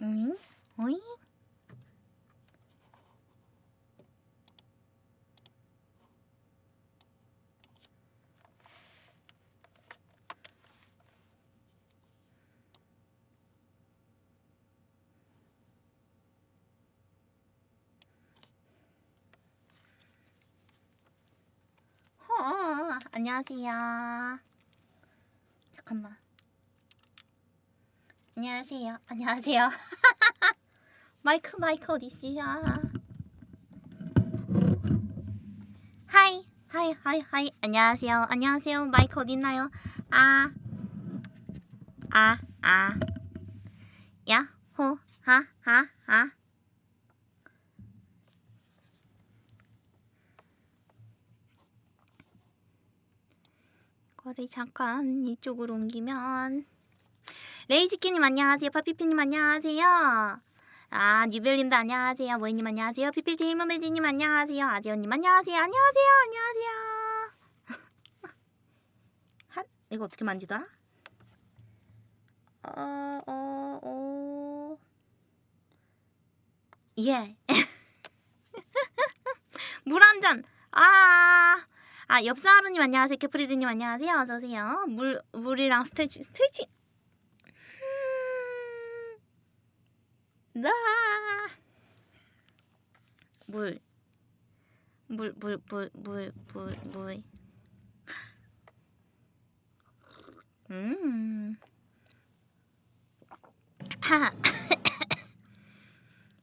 오잉? 오잉? 어, 안녕하세요. 잠깐만. 안녕하세요. 안녕하세요. 마이크 마이크 어디 있어요? hi hi hi hi 안녕하세요. 안녕하세요. 마이크 어디 있나요? 아. 아, 아. 야호. 하, 하, 하. 거를 잠깐 이쪽으로 옮기면 레이지키님 안녕하세요. 파피피님 안녕하세요. 아 뉴벨님도 안녕하세요. 모이님 안녕하세요. 피필티 모메디님 안녕하세요. 아지언님 안녕하세요. 안녕하세요. 안녕하세요. 한 이거 어떻게 만지더라? 어, 어, 어. 예. 물 한 잔. 아. 아, 엽사하루님 안녕하세요. 캐프리드님 안녕하세요. 어서 오세요. 물 물이랑 스트레칭 스트레칭. 음. 나. 물. 물, 물, 물, 물, 물, 물. 음. 하.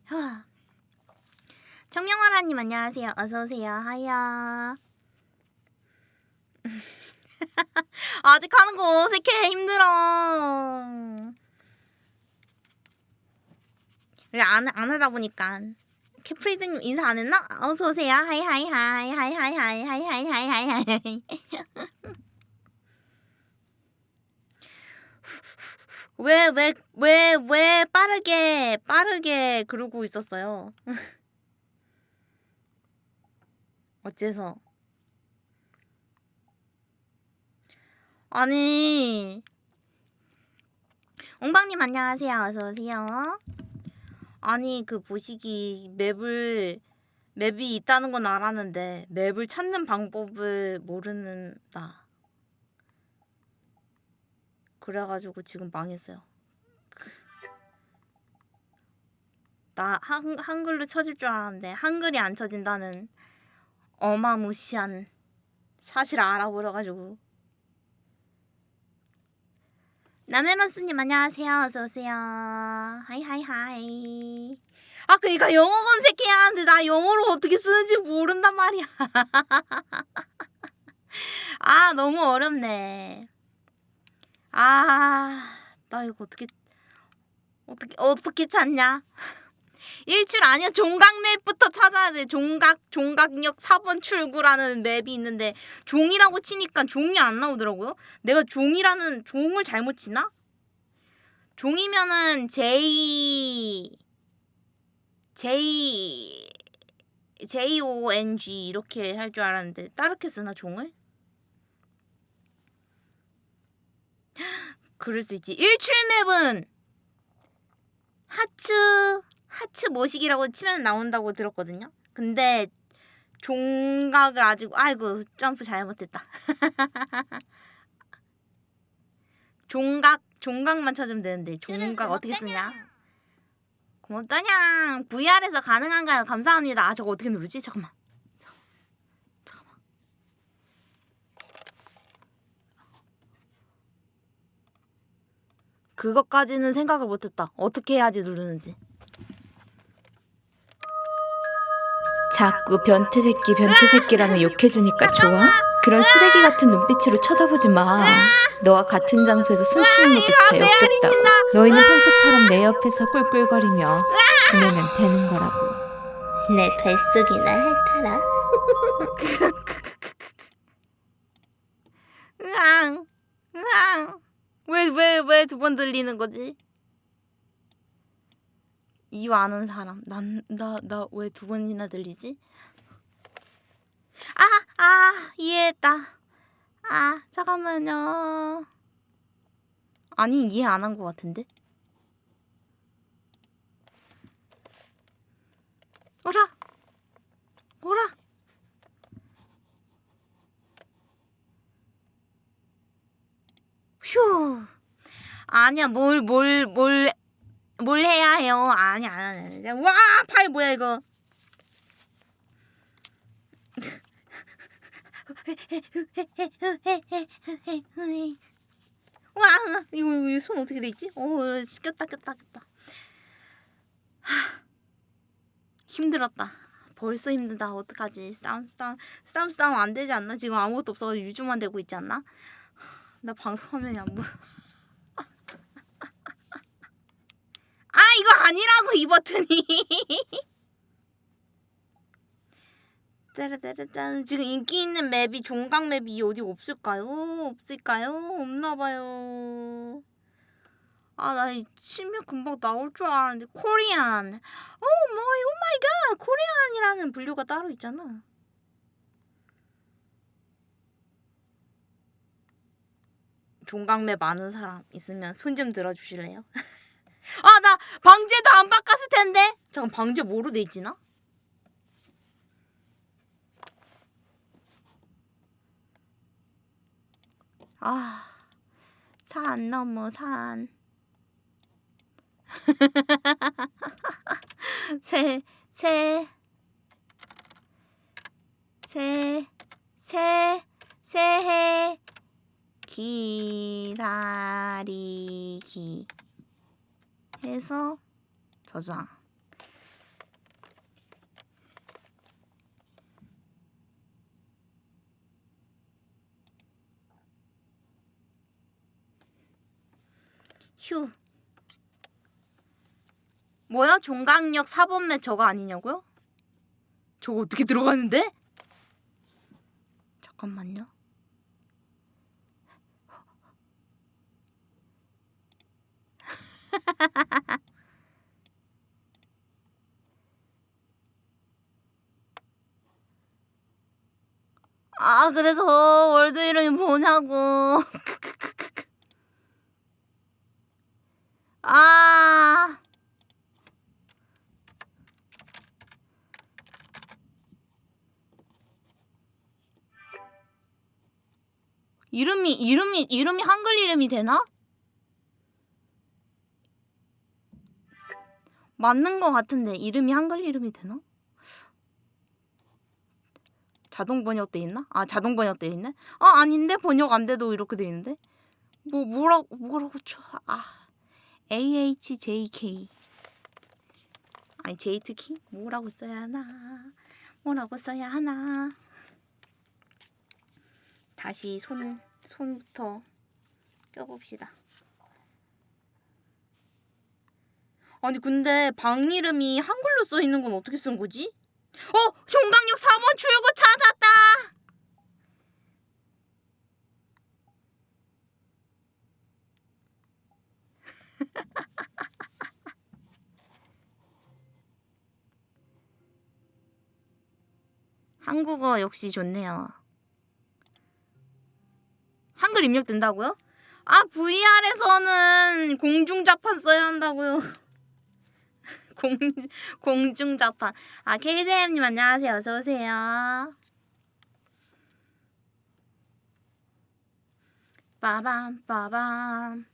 하. 청명화라님 안녕하세요. 어서 오세요. 하야. 아직 하는 거 어색해 힘들어. 왜 안, 안 하다 보니까. 캐프리드님 인사 안 했나? 어서 오세요. hi hi hi hi hi hi hi hi hi hi hi. 왜왜 왜 왜 빠르게 빠르게 그러고 있었어요. 어째서? 아니 옹방님 안녕하세요 어서 오세요 아니 그 보시기 맵을 맵이 있다는 건 알았는데 맵을 찾는 방법을 모르는 나 그래가지고 지금 망했어요. 나 한, 한글로 쳐질 줄 알았는데 한글이 안 쳐진다는 어마무시한 사실 알아버려가지고 나메로스님 안녕하세요. 어서 오세요. hi hi hi. 아 그니까 영어 검색해야 하는데 나 영어로 어떻게 쓰는지 모른단 말이야. 아 너무 어렵네. 아 나 이거 어떻게 어떻게 어떻게 찾냐? 일출 아니야 종각 맵부터 찾아야 돼 종각 종각역 4번 출구라는 맵이 있는데 종이라고 치니까 종이 안 나오더라고요 내가 종이라는 종을 잘못 치나? 종이면은 J J J O N G 이렇게 할 줄 알았는데 따르게 쓰나 종을? 그럴 수 있지 일출 맵은 하츠 하츠 모식이라고 치면 나온다고 들었거든요. 근데 종각을 아직 아이고 점프 잘못했다. 종각 종각만 찾으면 되는데 종각 어떻게 쓰냐? 고맙다냥 VR에서 가능한가요? 감사합니다. 아 저거 어떻게 누르지? 잠깐만. 잠깐만. 그것까지는 생각을 못했다. 어떻게 해야지 누르는지. 자꾸 변태 새끼 변태 새끼라며 욕해주니까 좋아? 그런 쓰레기 같은 눈빛으로 쳐다보지 마. 너와 같은 장소에서 숨 쉬는 것조차 역겹다고. 메아리 너희는 평소처럼 내 옆에서 꿀꿀거리며 지내면 되는 거라고. 내 뱃속이나 핥아라. 으앙, 으앙. 왜, 왜, 왜 두 번 들리는 거지? 이유 아는 사람. 난 나 나 왜 두 번이나 들리지? 아아 이해했다. 아 잠깐만요. 아니 이해 안 한 것 같은데? 오라! 오라! 휴. 아니야 뭘 뭘, 뭘 뭘 해야 해요? 아니 아니 아니 와팔 뭐야 이거? 와 이거, 이거 손 어떻게 돼 있지? 어 꼈다 꼈다 꼈다. 하, 힘들었다. 벌써 힘들다. 어떡하지? 싸움 싸움 싸움 싸움 안 되지 않나? 지금 아무것도 없어 유주만 되고 있지 않나? 나 방송 화면이 안 보여 이거 아니라고 이 버튼이 따라따라따 지금 인기 있는 맵이 종각 맵이 어디 없을까요? 없을까요? 없나봐요 아나 치면 금방 나올 줄 알았는데 Korean oh my oh my god Korean이라는 분류가 따로 있잖아 종각map 아는 사람 있으면 손 좀 들어주실래요? 아 나 방제도 안 바꿨을 텐데 잠깐 방제 뭐로 돼 있지나? 아, 산 넘어 산. 새, 새, 새, 새, 새해 기다리기 해서 저장. 휴. 뭐야? 종강역 4번 맵 저거 아니냐고요? 저거 어떻게 들어가는데? 잠깐만요. 아, 그래서 월드 이름이 뭐냐고. 아. 이름이 이름이 이름이 한글 이름이 되나? 맞는 거 같은데 이름이 한글 이름이 되나? 자동 번역 돼 있나? 아 자동 번역 돼 있네? 아 아닌데 번역 안 돼도 이렇게 돼 있는데? 뭐 뭐라고 뭐라고 쳐? 아 AHJK 아니 제이트키 뭐라고 써야 하나? 뭐라고 써야 하나? 다시 손 손부터 껴봅시다. 아니 근데 방 이름이 한글로 써 있는 건 어떻게 쓴 거지? 어 종강역 4번 출구 찾았다. 한국어 역시 좋네요. 한글 입력된다고요? 아 VR에서는 공중자판 써야 한다고요. 공 공중자판. 아 KDM님 안녕하세요. 어서 오세요. 빠밤 빠밤.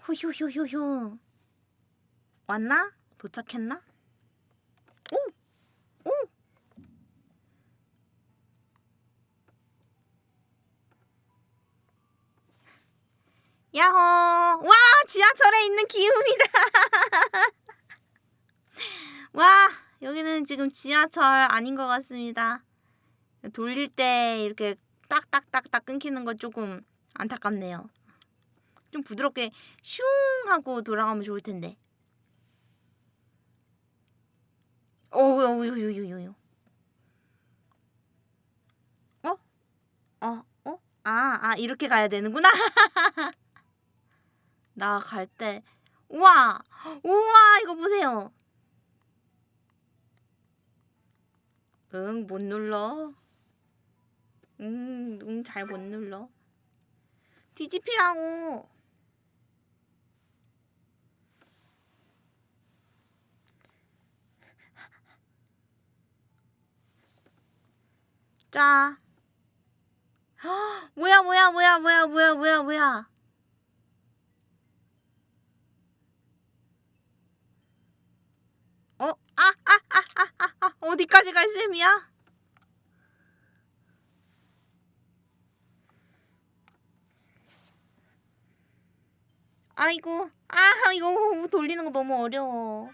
후휴휴휴휴. 왔나? 도착했나? 오! 오! 야호! 와, 지하철에 있는 기움이다. 와, 여기는 지금 지하철 아닌 것 같습니다. 돌릴 때 이렇게 딱딱딱딱 끊기는 거 조금 안타깝네요. 좀 부드럽게 슝 하고 돌아가면 좋을 텐데. 오우, 오우, 오우, 오우. 어? 어? 어? 아, 아, 이렇게 가야 되는구나. 나갈 때. 우와! 우와, 이거 보세요. 응, 못 눌러. 응, 응, 잘 못 눌러. 뒤집히라고. 자, 뭐야 뭐야 뭐야 뭐야 뭐야 뭐야 뭐야 어? 아, 아, 아, 아, 아, 아, 어디까지 갈 셈이야? 아이고, 아, 이거 돌리는 거 너무 어려워.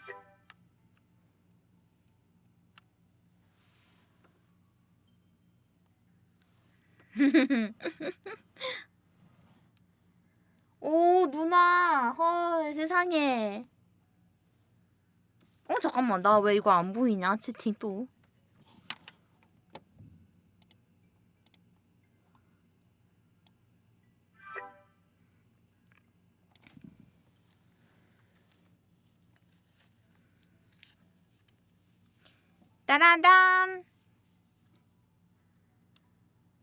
오, 누나. 헐, 세상에. 어, 잠깐만. 나 왜 이거 안 보이냐? 채팅 또. 따라단.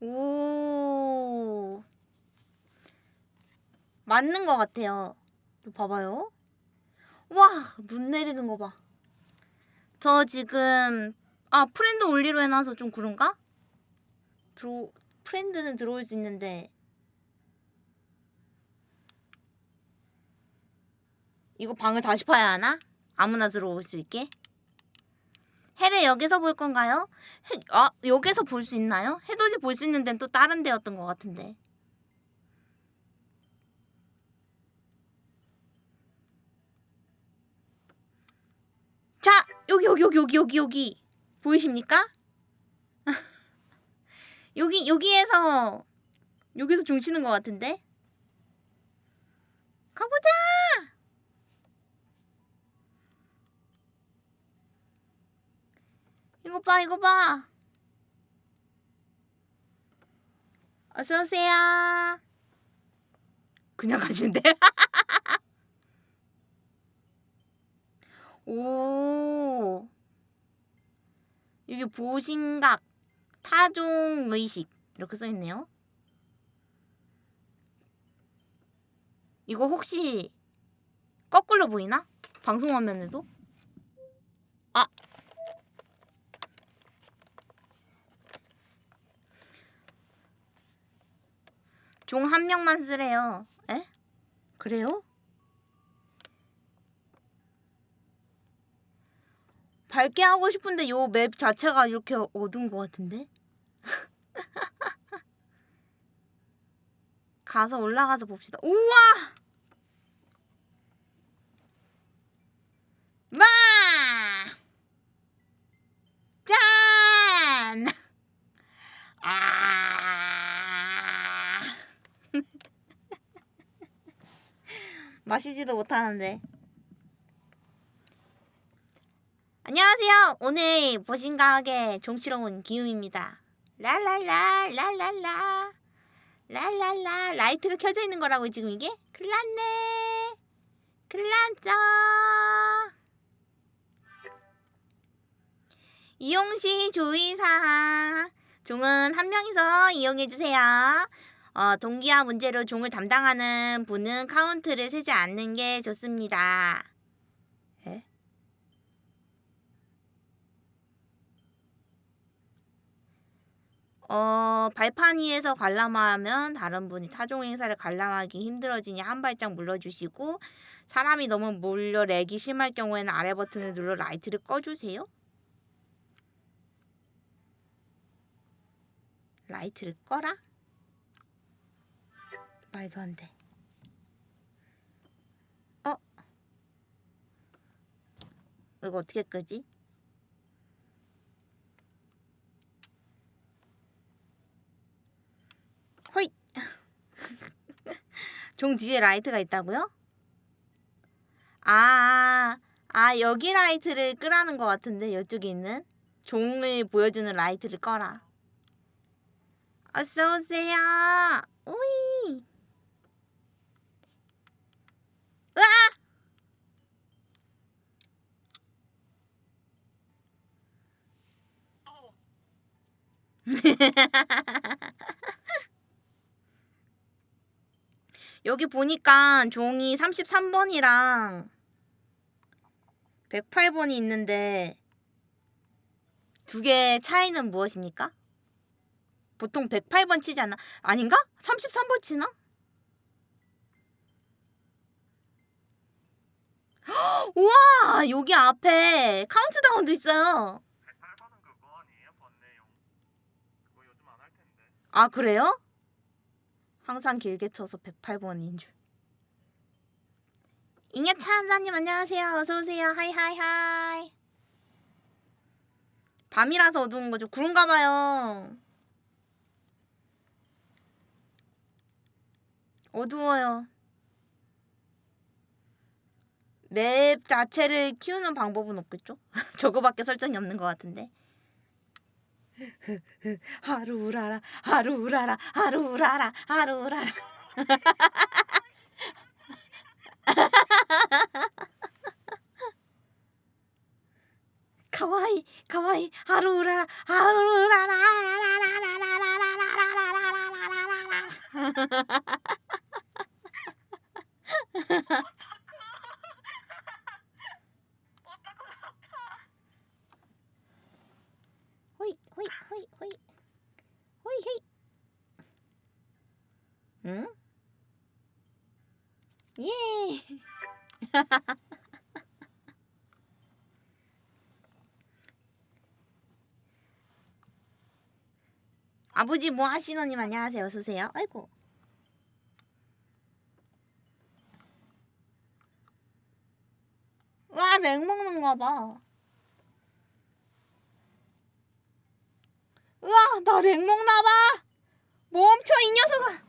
오. 맞는 것 같아요. 좀 봐봐요. 와, 눈 내리는 거 봐. 저 지금 아 friend only로 해놔서 좀 그런가? 들어 friend는 들어올 수 있는데 이거 방을 다시 파야 하나? 아무나 들어올 수 있게? 해를 여기서 볼 건가요? 해, 아 여기서 볼 수 있나요? 해돋이 볼 수 있는 데는 또 다른 데였던 것 같은데. 자 여기 여기 여기 여기 여기 여기. 보이십니까? 여기 여기에서 여기서 종 치는 것 같은데? 가보자! 이거 봐 이거 봐. 어서 오세요. 그냥 가시는데 오. 여기 보신각, 타종 의식 이렇게 써 있네요. 이거 혹시 거꾸로 보이나? 방송 화면에도? 아. 종 한 명만 쓰래요. 에? 그래요? 밝게 하고 싶은데 요 맵 자체가 이렇게 어두운 것 같은데? 가서 올라가서 봅시다. 우와! 마! 짠! 아! 마시지도 못하는데. 안녕하세요. 오늘 보신각의 종치러 온 기움입니다. 랄랄라 랄랄라 랄랄라 라이트가 켜져 있는 거라고 지금 이게? 큰일 났네 큰일 났어 이용시 주의사항 종은 한 명이서 이용해주세요. 어, 동기화 문제로 종을 담당하는 분은 카운트를 세지 않는 게 좋습니다. 어, 발판 위에서 관람하면 다른 분이 타종 행사를 관람하기 힘들어지니 한 발짝 물러주시고 사람이 너무 몰려 lag이 심할 경우에는 아래 버튼을 눌러 라이트를 꺼주세요. 라이트를 꺼라? 말도 안 돼. 어? 이거 어떻게 끄지? 호이! 종 뒤에 라이트가 있다고요? 아, 아 여기 라이트를 끄라는 것 같은데 이쪽에 있는 종을 보여주는 라이트를 꺼라. 어서 오세요. 오이. 으아! 여기 보니까 종이 33번이랑 108번이 있는데 두 개의 차이는 무엇입니까? 보통 108번 치지 않나? 아닌가? 33번 치나? 우와! 여기 앞에 카운트다운도 있어요. 아, 그래요? 항상 길게 쳐서 108번인 줄. 잉여차 한사님 안녕하세요. 어서 오세요. hi hi hi. 밤이라서 어두운 거죠. 그런가 봐요. 어두워요. map 자체를 키우는 방법은 없겠죠? 저거밖에 설정이 없는 것 같은데. はるうらら、はるうらら、はるうらら、はルうララ。かわいい、かわいい、はるうらら、はるうらら、らららららららららららららららら 헤이 응? 예. 아버지 뭐 하시노님 안녕하세요. 어서세요. 아이고. 와 렉 먹는가 봐. 으아 나 렉목 나봐. 멈춰 이 녀석아.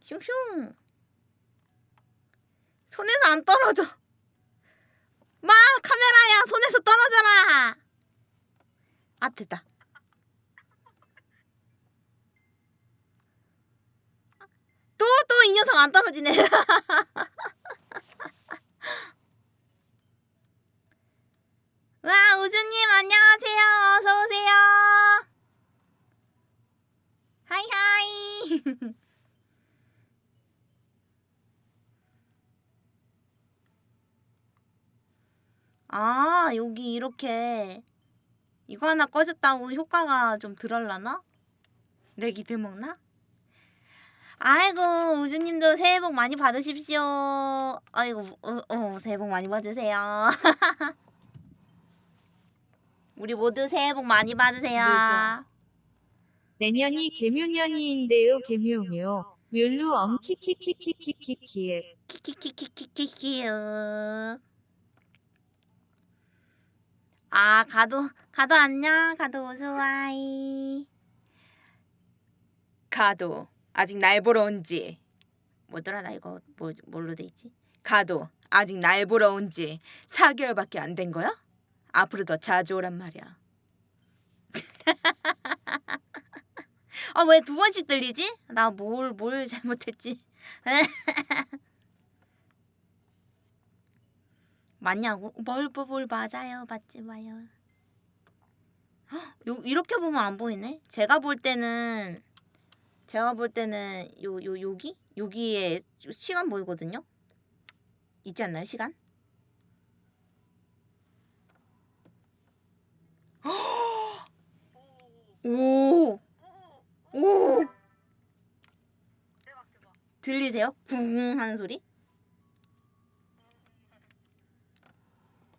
슝슝. 손에서 안 떨어져. 마 카메라야. 손에서 떨어져라. 아 됐다. 또, 또 이 녀석 안 떨어지네. 와, 우주님, 안녕하세요. 어서오세요. 하이하이. 아, 여기 이렇게 이거 하나 꺼졌다고 효과가 좀 덜할라나? 렉이 들먹나? 아이고 우주님도 새해 복 많이 받으십시오. 아이고 어, 어, 새해 복 많이 받으세요. 우리 모두 새해 복 많이 받으세요. 내년이 개묘년이인데요 개묘묘 뮬루 엉키키키키키키키에 키키키키키키키키요 아 가도 가도 안녕 가도 좋아이 가도 아직 날 보러 온지 뭐더라 나 이거 뭐, 뭘로 돼 있지? 가도 아직 날 보러 온지 4개월밖에 안 된 거야? 앞으로 더 자주 오란 말이야. 어, 아왜 두 번씩 들리지? 나 뭘뭘 뭘 잘못했지? 맞냐고? 뭘, 뭐, 뭘 맞아요. 맞지 마요. 이렇게 보면 안 보이네? 제가 볼 때는 제가 볼 때는 요, 요, 요기? 요기에 시간 보이거든요? 있지 않나요, 시간? 오! 오! 들리세요? 궁 하는 소리?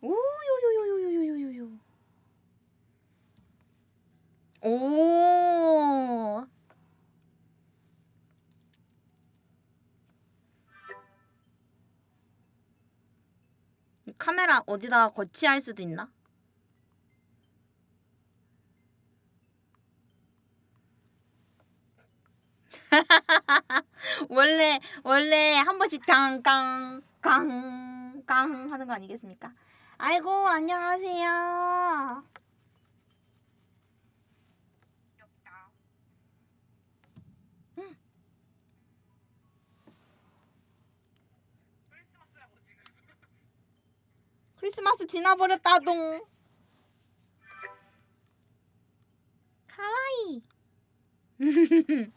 오요요요요요요요 오 카메라 어디다가 거치할 수도 있나? 원래 원래 한 번씩 깡깡깡깡 하는 거 아니겠습니까? 아이고 안녕하세요. 크리스마스 지나버렸다동 가와이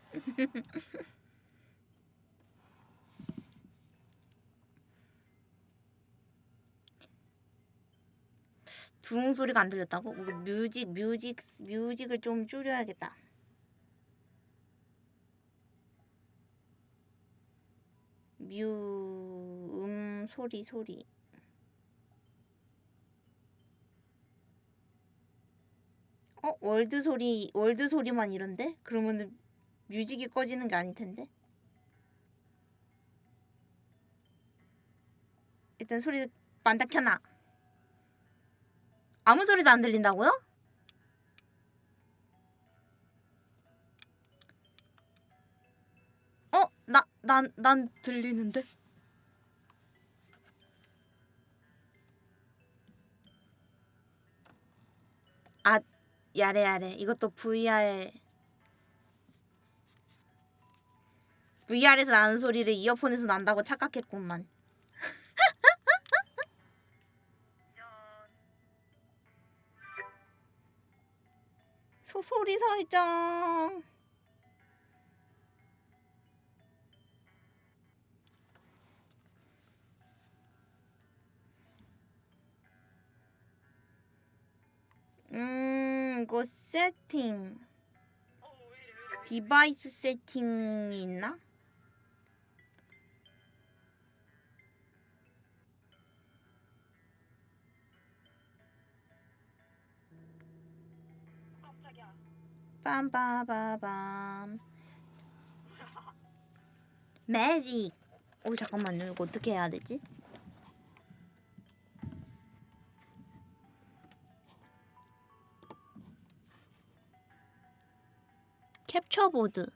둥 소리가 안 들렸다고? 뮤직 뮤직 뮤직을 좀 줄여야겠다. 뮤음 소리 소리 어 world 소리 world 소리만 이런데? 그러면은 music이 꺼지는 게 아닐 텐데. 일단 소리만 다 켜놔. 아무 소리도 안 들린다고요? 어? 나, 난, 난 들리는데? 아, 야래. 이것도 VR. VR에서 나는 소리를 이어폰에서 난다고 착각했구만. 소, 소리 설정. 음, 이거 세팅. 디바이스 세팅이 있나? 빰빠바밤 매직 오 잠깐만요 이거 어떻게 해야 되지? 캡처보드.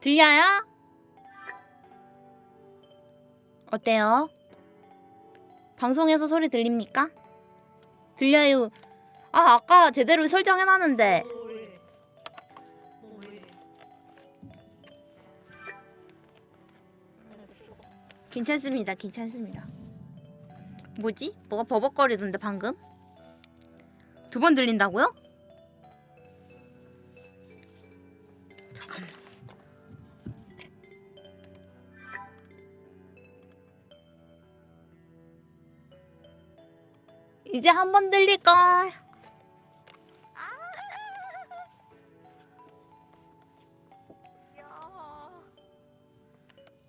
들려요? 어때요? 방송에서 소리 들립니까? 들려요. 아 아까 제대로 설정해놨는데. 괜찮습니다. 괜찮습니다. 뭐지? 뭐가 버벅거리던데 방금? 두 번 들린다고요? 이제 한 번 들릴걸.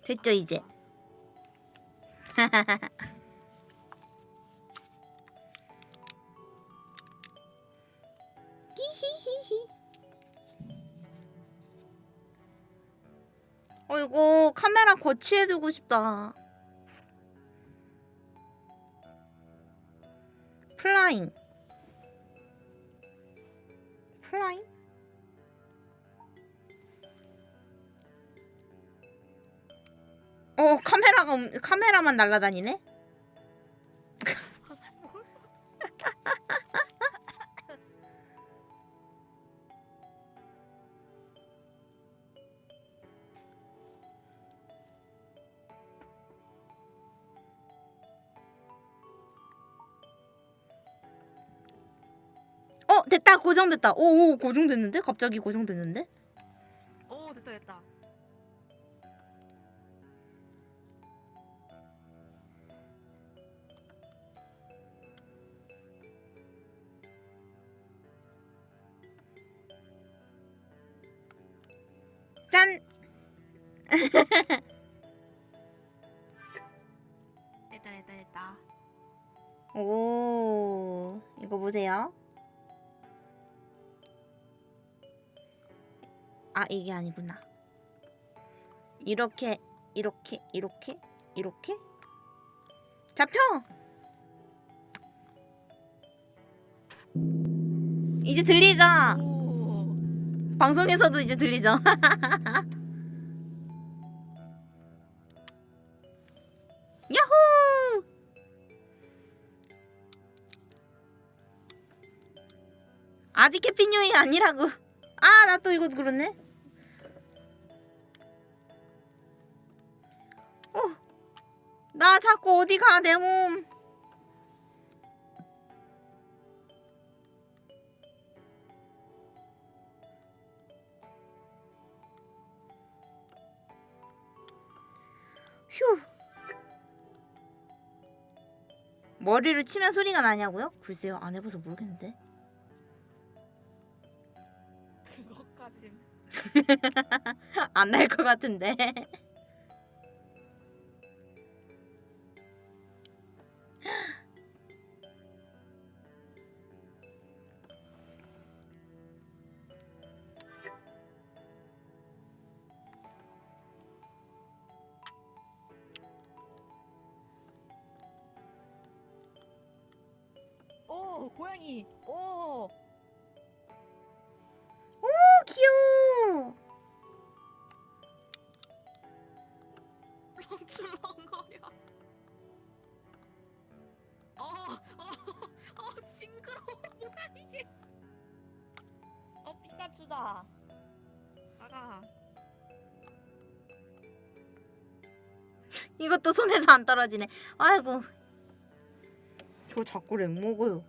됐죠 이제. 어 이거 카메라 거치해 두고 싶다. 플라잉. 플라잉? 어 카메라가 없- 카메라만 날아다니네. 고정됐다. 오 오 고정됐는데? 갑자기 고정됐는데 게 아니구나. 이렇게, 이렇게, 이렇게, 이렇게. 잡혀! 이제 들리죠? 오. 방송에서도 이제 들리죠? 야호! 아직 해피뉴이 아니라고. 아, 나 또 이거 그렇네. 나 자꾸 어디 가, 내 몸. 휴. 머리를 치면 소리가 나냐고요? 글쎄요, 안 해봐서 모르겠는데. 그것까진 안날 것 같은데. 안 떨어지네. 아이고. 저 자꾸 렉 먹어요.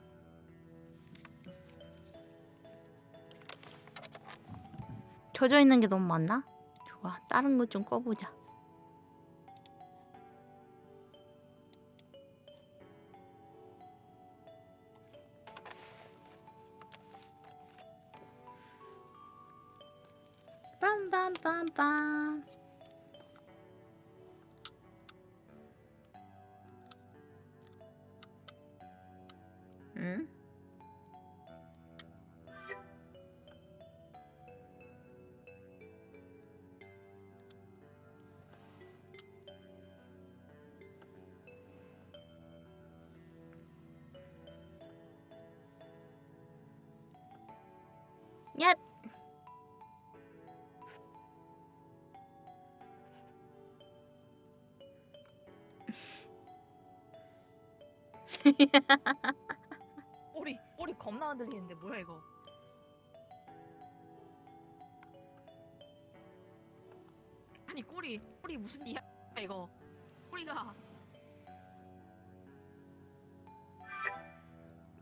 켜져 있는 게 너무 많나? 좋아. 다른 것좀 꺼보자. 꼬리 꼬리 겁나 흔들리는데 뭐야 이거 아니 꼬리 꼬리 무슨 이야 이거 꼬리가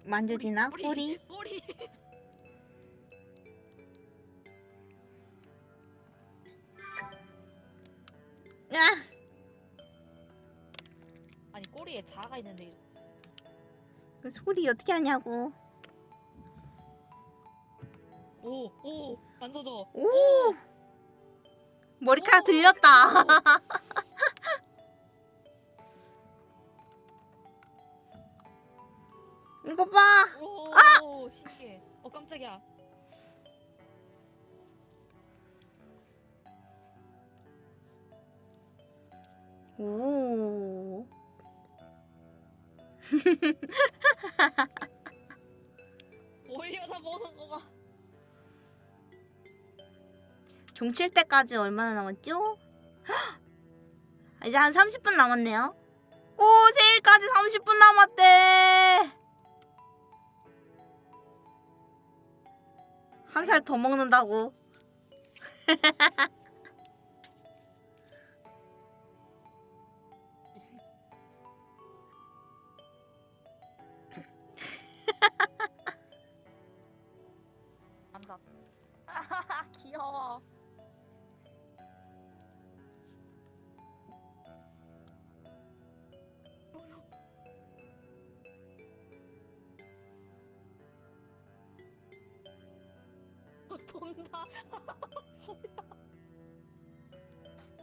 만져지나? 꼬리? 꼬리 야! 아니 꼬리에 자아가 있는데 그 소리 어떻게 하냐고. 오오 만져줘 오! 머리카락 오! 들렸다. 이거 봐. 오 신기해 어 깜짝이야 오. 올려다 보는 거 봐 종칠 때까지 얼마나 남았죠? 헉! 이제 한 30분 남았네요. 오, 세일까지 30분 남았대. 한 살 더 먹는다고.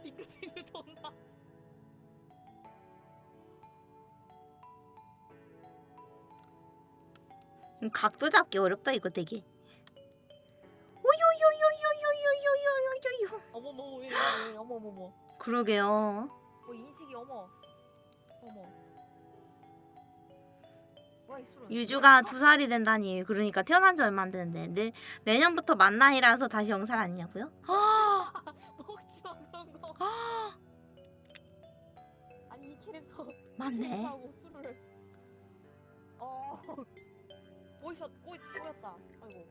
빙글빙글 돈다 음, 각도 잡기 어렵다 이거 되게. 오요요요요요요요요요요. 어머머 어머머머 그러게요. 유주가 두 살이 된다니. 그러니까 태어난 지 얼마 안 됐는데 내, 내년부터 만 나이라서 다시 영살 아니냐고요? 그런 거 아니 이 캐릭터 맞네. 술을 어 꼬이셨 꼬이 꼬였다. 아이고.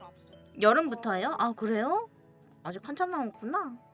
압수. 여름부터예요? 아 그래요? 아직 한참 남았구나.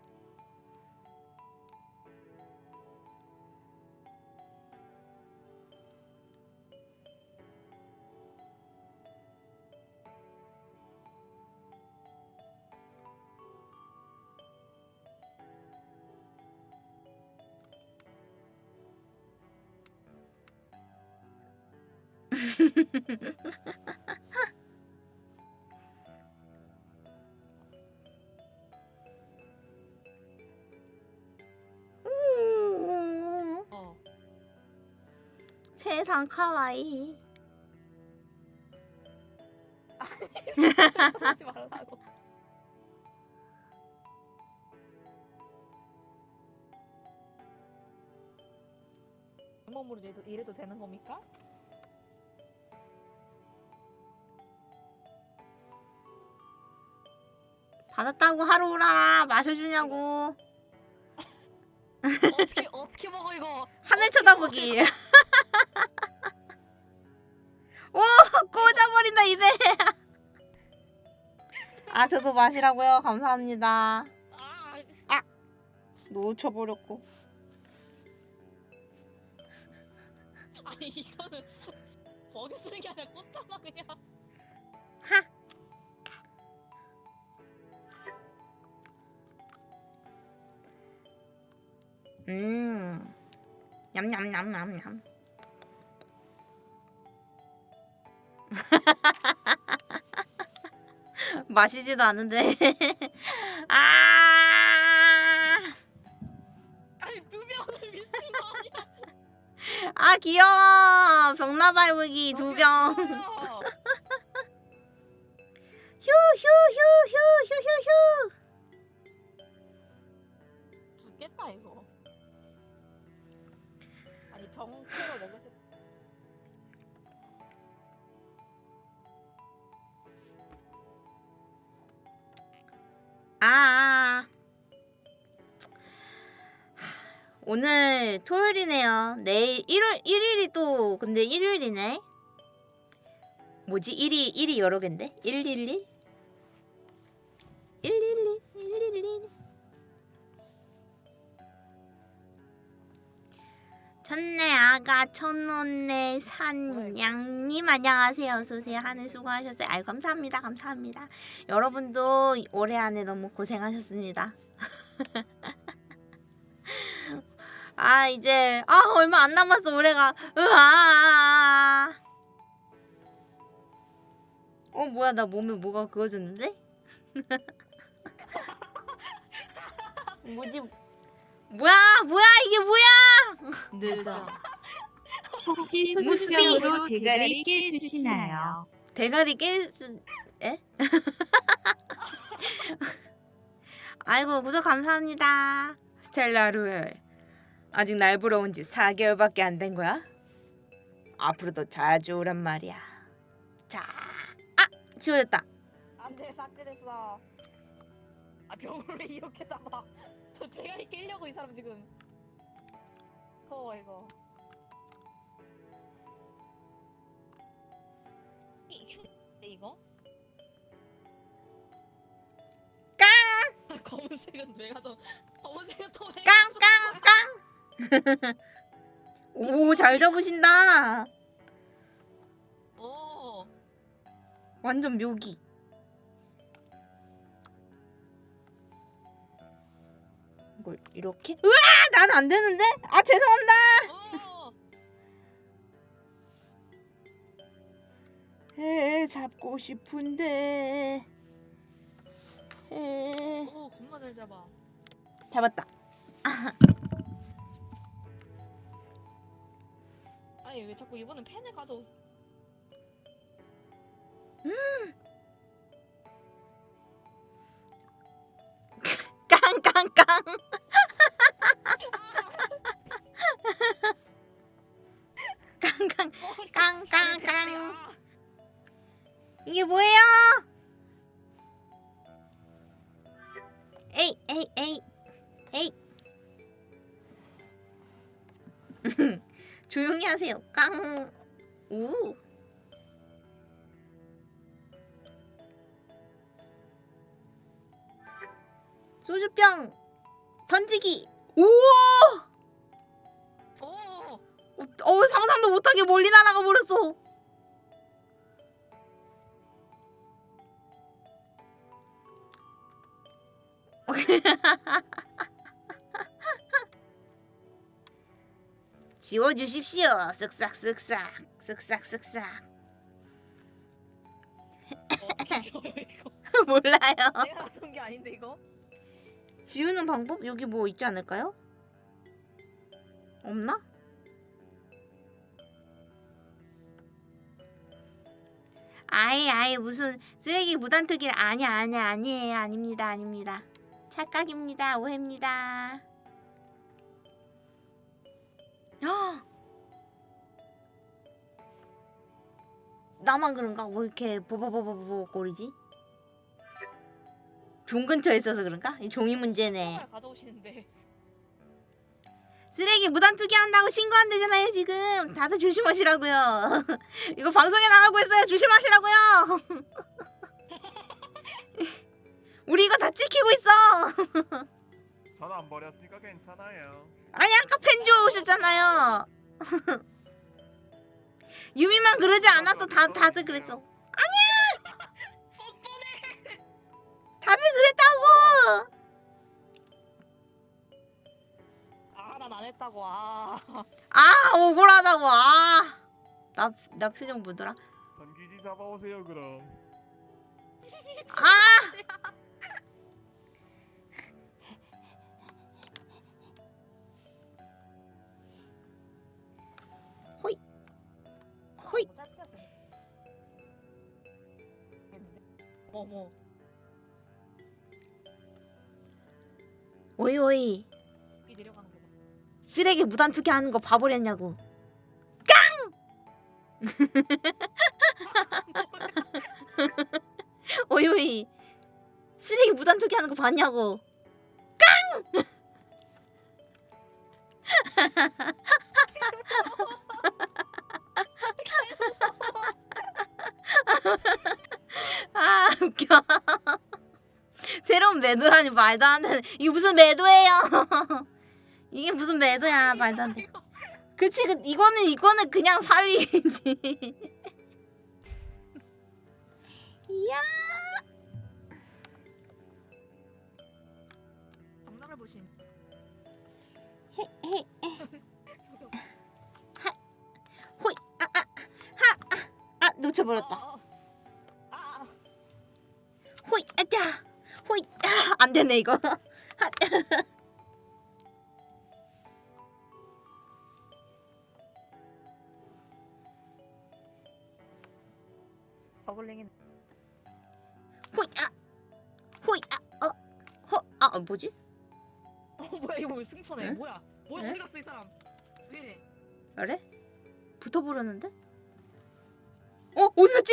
어. 세상 카와이. 하지 말라고. 몸으로 이래도, 이래도 되는 겁니까? 받았다고 하루 오라라 마셔주냐고 어떻게 어떻게 먹어 이거? 하늘 쳐다보기. 오 꽂아버린다 입에. 아 저도 마시라고요 감사합니다. 아, 놓쳐버렸고. 아니 이거는 먹여주는 게 아니라 꽂잖아 그냥. 음. 냠냠냠냠냠. 마시지도 않은데. 아. 아니 두 명을 미친 거 아니야? 아 귀여워. 병나발물기 두 병. 먹였어요. 휴휴 휴 휴 휴 휴 휴. 병채로 먹였을 아. 오늘 토요일이네요. 내일 일요일 일일이 또 근데 일요일이네. 뭐지? 일이 일이 여러 갠데? 111? 111 111 첫내 아가. 천원내 산양님 안녕하세요. 어서오세요 하늘 수고하셨어요. 아유 감사합니다. 감사합니다. 여러분도 올해 안에 너무 고생하셨습니다. 아 이제 아 얼마 안 남았어 올해가. 으아. 어 뭐야 나 몸에 뭐가 그어졌는데? 뭐지 뭐야 뭐야 이게 뭐야 늦어 혹시 무스비. 수수병으로 대가리 깨주시나요? 대가리 깨 에? 아이고 구독 감사합니다 스텔라 루엘 아직 날 보러 온 지 4개월밖에 안 된 거야? 앞으로도 자주 오란 말이야 자, 아! 지워졌다 안돼 삭제됐어. 아 병을 왜 이렇게 잡아? 저 대가리 깨려고 이 사람 지금. 더워 이거. 이휴 이거? 깡! 검은색은 왜 가져? 검은색은 또왜 깡깡깡 오 잘 잡으신다 오. 완전 묘기 이걸 이렇게? 으아! 난 안 되는데? 아 죄송합니다 오. 에 잡고 싶은데 에 오 겁나 잘 잡아. 잡았다 아니 왜 자꾸 이번엔 펜을 가져오? 깡깡깡 깡깡 깡깡깡. 이게 뭐예요? 에이 에이 에이 에이 조용히 하세요 깡 우. 소주병 던지기. 우와! 오. 어, 어, 상상도 못하게 멀리 날아가 버렸어. 지워주십시오. 쓱싹 쓱싹 쓱싹 쓱싹. 어떻게 지워요 이거? 몰라요. 내가 쏜게 아닌데 이거? 지우는 방법? 여기 뭐 있지 않을까요? 없나? 아예 아예 무슨 쓰레기 무단투기 아니야 아니야 아니에요. 아닙니다 아닙니다. 착각입니다. 오해입니다. 헉! 나만 그런가? 뭐 이렇게 버버버버버거리지 종 근처에 있어서 그런가? 이 종이 문제네. 가져오시는데. 쓰레기 무단 투기한다고 신고한대잖아요 지금. 다들 조심하시라고요. 이거 방송에 나가고 있어요. 조심하시라고요. 우리 이거 다 찍히고 있어. 저는 안 버렸으니까 괜찮아요. 아니 아까 펜 주워 오셨잖아요. 유미만 그러지 않았어 다, 다들 그랬어 다들 그랬다고 아, 난 안 했다고. 아. 아 억울하다고 아 나 나 표정 뭐더라 전기지 잡아오세요 그럼. 아 호이 뭐 어머. 오이 오이. 쓰레기 무단 투기하는 거 봐버렸냐고. 깡! 오이 오이. 쓰레기 무단 투기하는 거 봤냐고. 깡! 아 웃겨 새로운 매도라니 말도 안 되는 이게 무슨 매도예요 이게 무슨 매도야 말도 안 돼. 그치 그 이거는 이거는 그냥 사위지. 이야. 장난을 보신. 호이 아아하아 놓쳐버렸다. 아, 아, 아. 호이 아자 호이 아, 안 되네 이거. 버블링이. 호이 아 호이 아어 허 아 뭐지? 어 뭐야 이거 왜 승천해? 응? 뭐야? 뭐야 응? 어디 갔어 이 사람? 왜? 그래? 붙어버렸는데? 어 어디 갔지?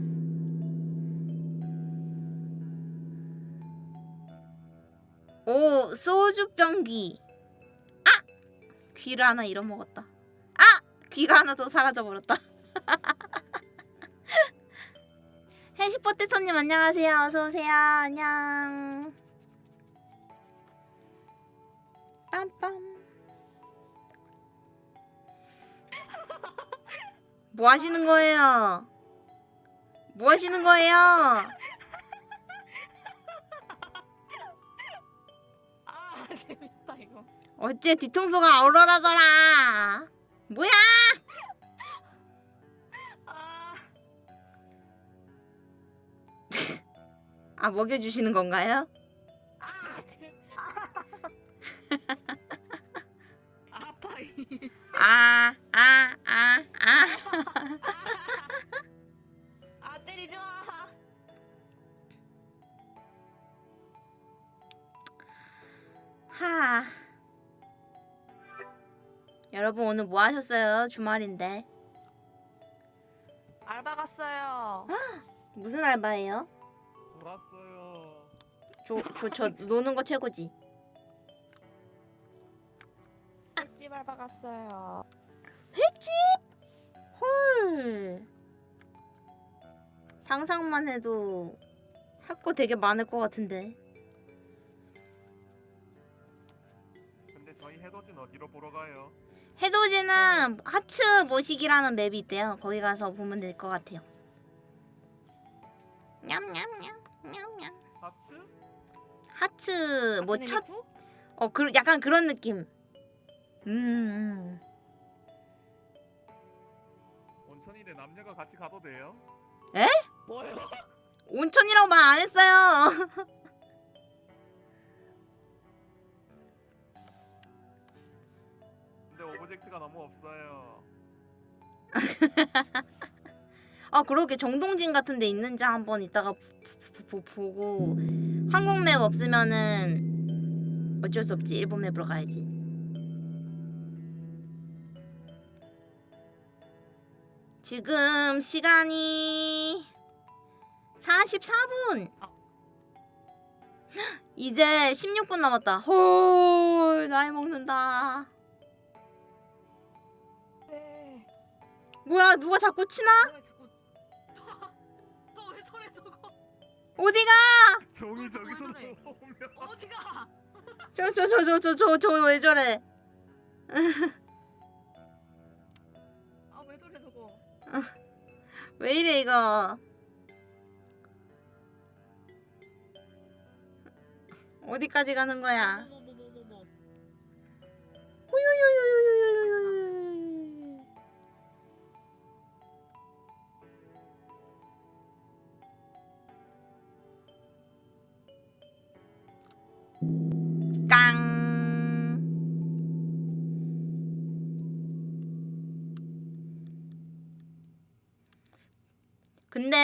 오 소주병 귀. 아 귀를 하나 잃어먹었다. 아 귀가 하나 더 사라져 버렸다. 해시포테토님 안녕하세요. 어서 오세요. 안녕. 빰빰. 뭐 하시는 거예요? 뭐 하시는 거예요? 재밌다 이거. 어째 뒤통수가 얼얼하더라. 뭐야? 아 아 먹여주시는 건가요? 아파 이. 아, 아, 아, 하. 여러분 오늘 뭐 하셨어요? 주말인데. 알바 갔어요. 아, 무슨 알바예요? 놀았어요. 저저 저, 노는 거 최고지. 횟집 알바 갔어요. 횟집? 헐. 상상만 해도 할 거 되게 많을 것 같은데. 어디로 보러 가요? 해돋이는 하츠 모시기라는 맵이 있대요. 거기 가서 보면 될 것 같아요. 냠냠냠 냠냠. 하츠? 하츠 뭐 네, 첫어 그 약간 그런 느낌. 음, 음. 온천인데 남녀가 같이 가도 돼요? 뭐요? 온천이라고 말 안 했어요. object가 너무 없어요. 아 그러게. 정동진 같은 데 있는지 한번 이따가 보, 보, 보 고. 한국 map 없으면은 어쩔 수 없지. 일본 map으로 가야지. 지금 시간이 44분. 이제 16분 남았다. 헐 나이 먹는다 뭐야 누가 자꾸 치나? 저왜 저래 저거 어디가? 종이 어, 저기서 저래? 어디가? 저저 저 저 저 저 왜 저래? 아 왜 저래 저거? 왜 이래 이거? 어디까지 가는 거야? 호요요요요요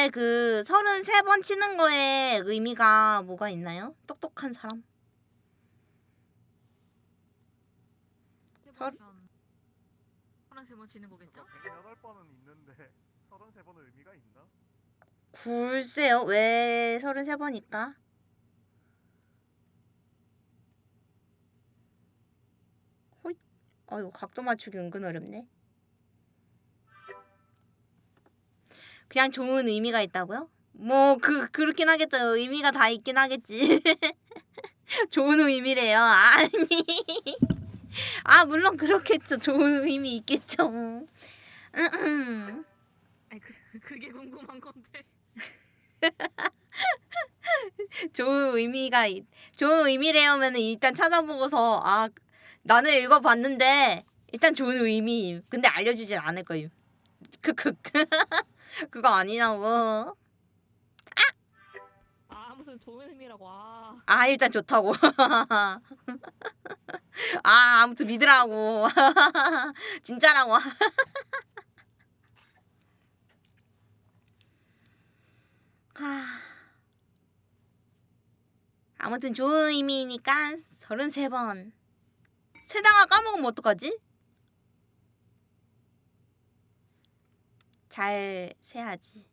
근데 그 33번 치는 거에 의미가 뭐가 있나요? 똑똑한 사람? 설- 하나씩 뭐 지는 거겠죠? 108번은 있는데 33번은 의미가 있나? 글쎄요 왜 33번일까? 호잇 어이구 각도 맞추기 은근 어렵네 그냥 좋은 의미가 있다고요? 뭐 그 그렇긴 하겠죠. 의미가 다 있긴 하겠지. 좋은 의미래요. 아니. 아 물론 그렇겠죠. 좋은 의미 있겠죠. 아니 그 그게 궁금한 건데. 좋은 의미가 있- 좋은 의미래요면은 일단 찾아보고서 아 나는 읽어봤는데 일단 좋은 의미 근데 알려주진 않을 거예요 크크 그거 아니라고. 아 무슨 좋은 의미라고. 아. 아 일단 좋다고. 아 아무튼 믿으라고. 진짜라고. 하... 아무튼 좋은 의미니까 33번. 세다가 까먹으면 어떡하지? 잘 세야지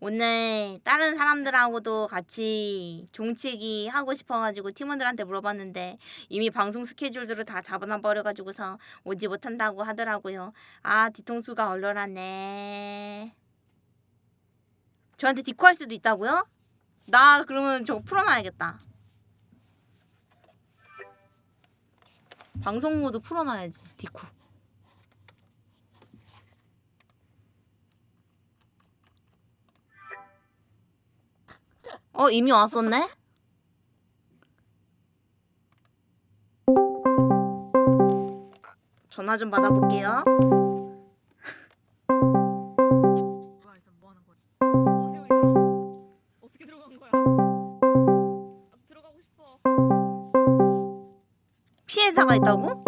오늘 다른 사람들하고도 같이 종치기 하고 싶어가지고 팀원들한테 물어봤는데 이미 방송 스케줄들을 다 잡아놔버려가지고서 오지 못한다고 하더라고요. 아 뒤통수가 얼얼하네. 저한테 디코 할 수도 있다고요? 나 그러면 저거 풀어놔야겠다. 방송 모드 풀어놔야지 디코. 어 이미 왔었네? 전화 좀 받아볼게요. 피해자가 있다고?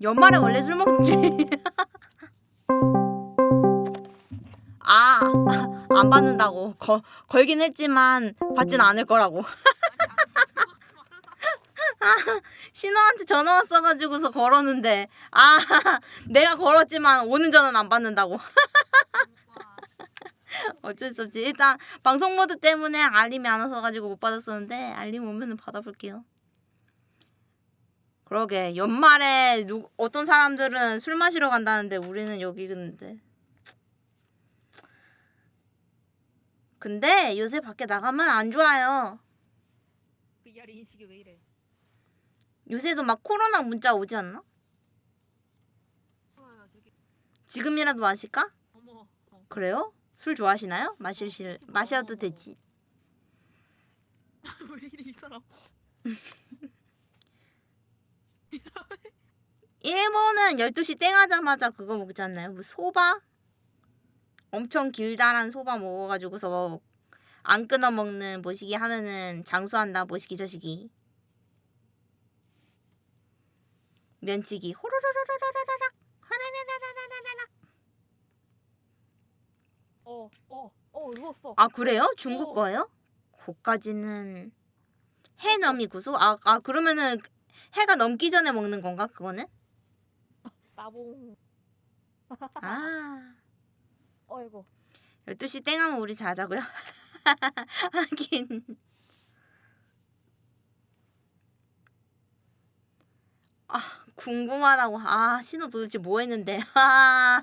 연말에 원래 술 먹지. 안 받는다고 거, 걸긴 했지만 받진 않을 거라고 아, 신호한테 전화 왔어가지고서 걸었는데 아 내가 걸었지만 오는 전화는 안 받는다고 어쩔 수 없지 일단 방송 모드 때문에 알림이 안 와서가지고 못 받았었는데 알림 오면은 받아볼게요 그러게 연말에 누, 어떤 사람들은 술 마시러 간다는데 우리는 여기 있는데 근데 요새 밖에 나가면 안 좋아요? 요새도 막 코로나 문자 오지 않나? 지금이라도 마실까? 어. 그래요? 술 좋아하시나요? 마실 마셔도 되지 왜 이래 이 사람? 이 사람. 일본은 12시 땡 하자마자 그거 먹지 않나요? 뭐 소바? 엄청 길다란 소바 먹어가지고서 안 끊어 먹는 모시기 하면은 장수한다 모시기 저시기 면치기 호로로로로로로락 호라라라라라라락 어, 어, 어, 누웠어. 아 그래요? 중국 어. 거예요? 거까지는 해 넘이 구수? 아, 아 그러면은 해가 넘기 전에 먹는 건가 그거는? 나봉. 아 어이구. 12시 땡 하면 우리 자자고요? 하긴 아 궁금하다고 아 신호 도대체 뭐 했는데 아,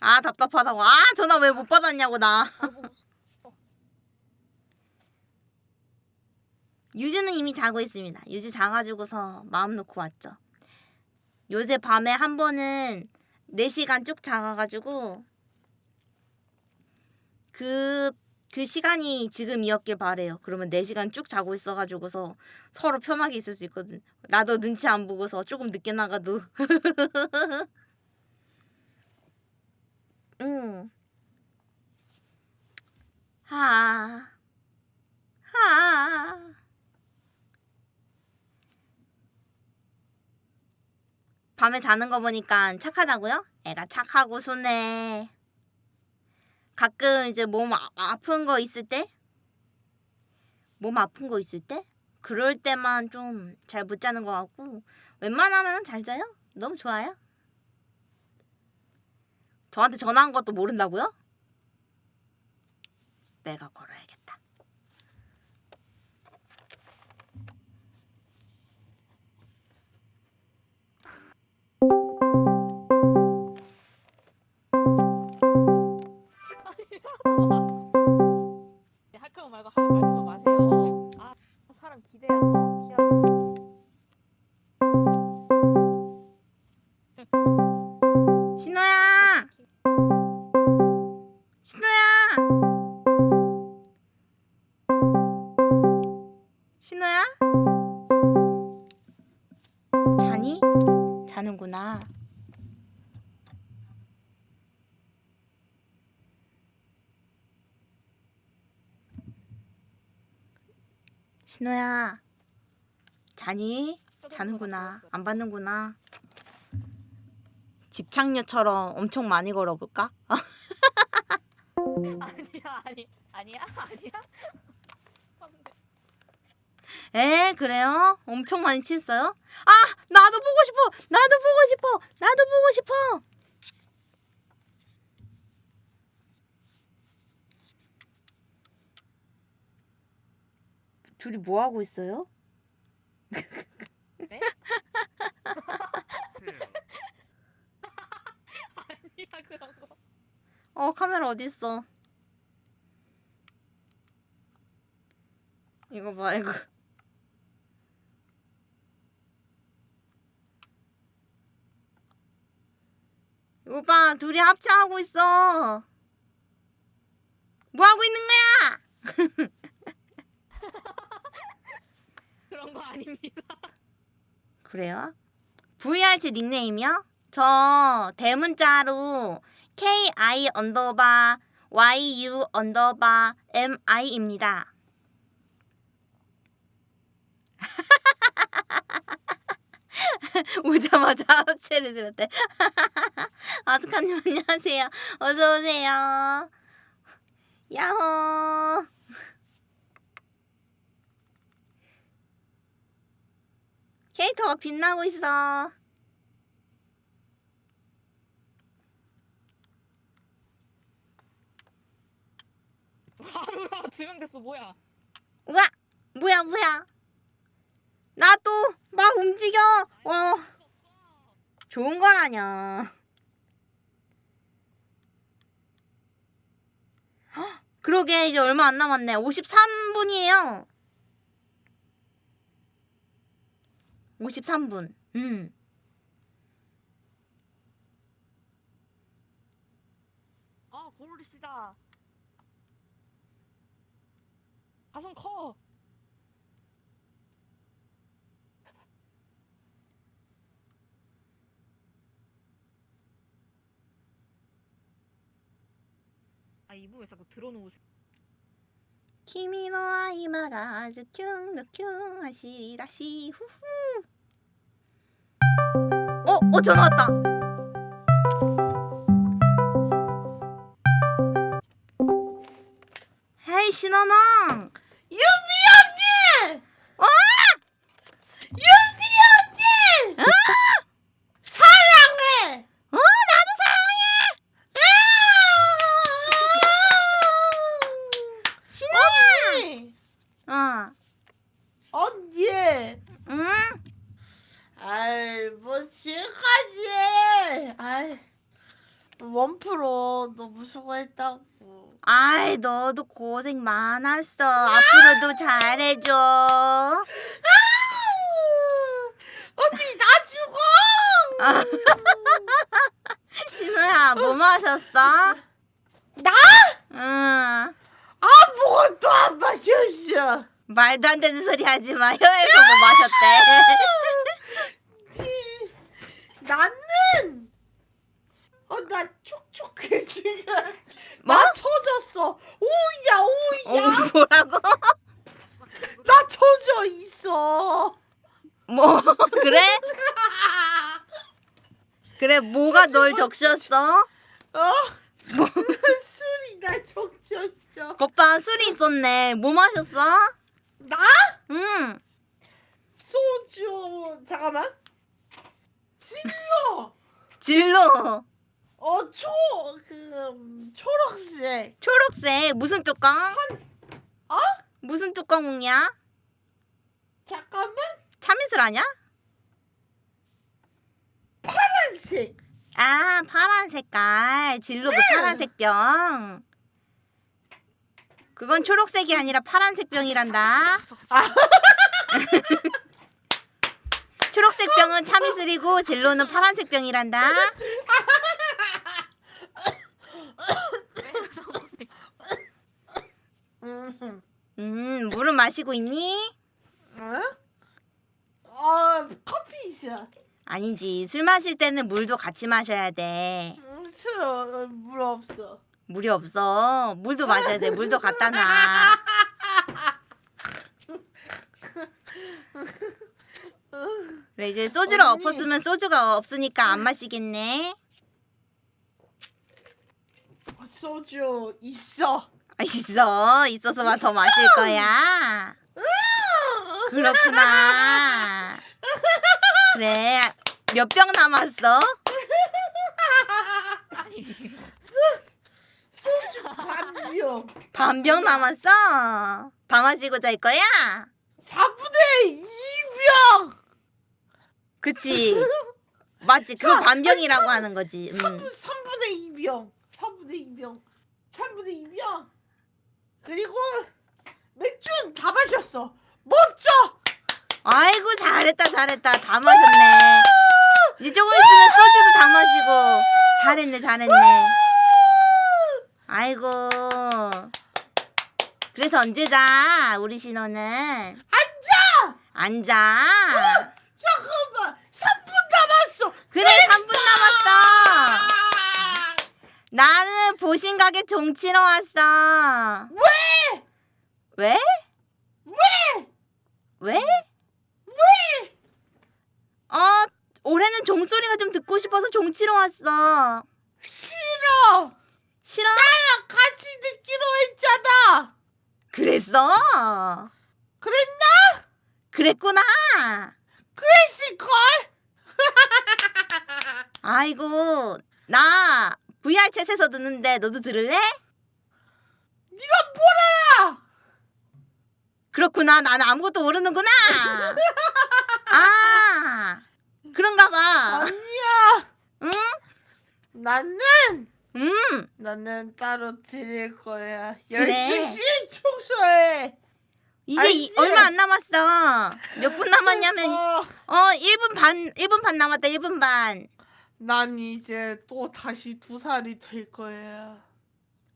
아 답답하다고 아 전화 왜 못 받았냐고 나. 유주는 이미 자고 있습니다 유주 자가지고서 마음 놓고 왔죠 요새 밤에 한 번은 4시간 쭉 자가가지고 그, 그 시간이 지금이었길 바래요. 그러면 4시간 쭉 자고 있어가지고서 서로 편하게 있을 수 있거든. 나도 눈치 안 보고서 조금 늦게 나가도. 응. 하. 하. 밤에 자는 거 보니까 착하다고요? 애가 착하고 순해. 가끔 이제 몸 아, 아픈 거 있을 때, 몸 아픈 거 있을 때, 그럴 때만 좀 잘 못 자는 것 같고, 웬만하면 잘 자요? 너무 좋아요. 저한테 전화한 것도 모른다고요? 내가 걸어야겠다. 네, 할 거면 말고 할 말고 마세요. 아, 사람 기대야. 어, 기대하게. 신호야! 신호야! 자니? 자는구나. 신호야. 자니? 자는구나. 안 받는구나. 집착녀처럼 엄청 많이 걸어볼까? 아니, 아니야, 아니야. 에 그래요? 엄청 많이 취했어요? 아 나도 보고 싶어 나도 보고 싶어 나도 보고 싶어 둘이 뭐 하고 있어요? 네? 아니야 그런 거. 어 카메라 어디 있어? 이거 봐 이거 이거 봐 둘이 합체하고 있어 뭐 하고 있는 거야? 그런 거 아닙니다. 그래요? VRC 닉네임이요? 저 대문자로 KI underbar YU underbar MI입니다. 오자마자 합체를 들었대. 아스카님 안녕하세요. 어서 오세요. 야호. 캐릭터가 빛나고 있어. 하루라 증명됐어 뭐야? 우와, 뭐야 뭐야? 나도 막 움직여. 어, 좋은 건 아니야. 헉, 그러게 이제 얼마 안 남았네. 53분이에요. 53분. 음. 아. 가슴 커. 아 이분 왜 자꾸 들어놓으세요? 君の合間がズキュンのキュン走り出しふふ 어? 어 전화 왔다 헤이 신원왕 하지 마 혀에서 뭐 마셨대 나는! 어, 나 촉촉해, 지금. 뭐? 나 쳐졌어! 오야, 어 오야! 뭐라고? 나 쳐져 있어! 뭐 그래? 그래 뭐가 널 적셨어? 어? 술이 나 적셨어. 오빠 술이 있었네 뭐 마셨어? 나? 응 소주. 잠깐만. 진로. 진로 어, 초, 그, 음, 초록색. 초록색 무슨 뚜껑? 어? 무슨 뚜껑이야? 잠깐만. 참이슬 아냐? 파란색. 아 파란 색깔 진로 그 파란색 병 그건 초록색이 아니라 파란색 병이란다 초록색 병은 참이슬이고 진로는 파란색 병이란다 음, 음 물은 마시고 있니? 어? 어, 커피 있어. 아니지 술 마실 때는 물도 같이 마셔야 돼 음, 술, 어, 물 없어. 물이 없어. 물도 마셔야 돼. 물도 갖다 놔. 그래 이제 소주를 언니. 엎었으면 소주가 없으니까 안 마시겠네. 소주 있어. 아, 있어. 있어서만 더 마실 거야. 그렇구나. 그래 몇 병 남았어? 소주 반병. 반병 남았어? 다 마시고 잘 거야? 4분의 2병. 그치 맞지 그거 반병이라고 하는 거지 음. 3분의 2병. 3분의 2병. 3분의 2병. 그리고 맥주는 다 마셨어. 멋져. 아이고 잘했다 잘했다 다 마셨네 이제 조금 있으면 소주도 다 마시고 잘했네 잘했네 아이고 그래서 언제 자 우리 신호는 앉아. 앉아 잠깐만. 3분 남았어. 그래 3분 남았어 나는 보신 가게 종치러 왔어 왜? 왜? 왜? 왜? 왜? 어 올해는 종소리가 좀 듣고 싶어서 종치러 왔어 싫어. 싫어? 같이 듣기로 했잖아. 그랬어. 그랬나? 그랬구나. 그랬을걸? 아이고 나 VR 챗에서 듣는데 너도 들을래? 네가 뭘 알아? 그렇구나. 나는 아무것도 모르는구나. 아 그런가 봐. 아니야. 응? 나는 음 나는 따로 드릴 거야. 그래. 12시 청소해. 이제? 이- 얼마 안 남았어. 몇 분 남았냐면 어, 어 1분 반 1분 반 남았다. 1분 반. 난 이제 또 다시 두 살이 될 거야.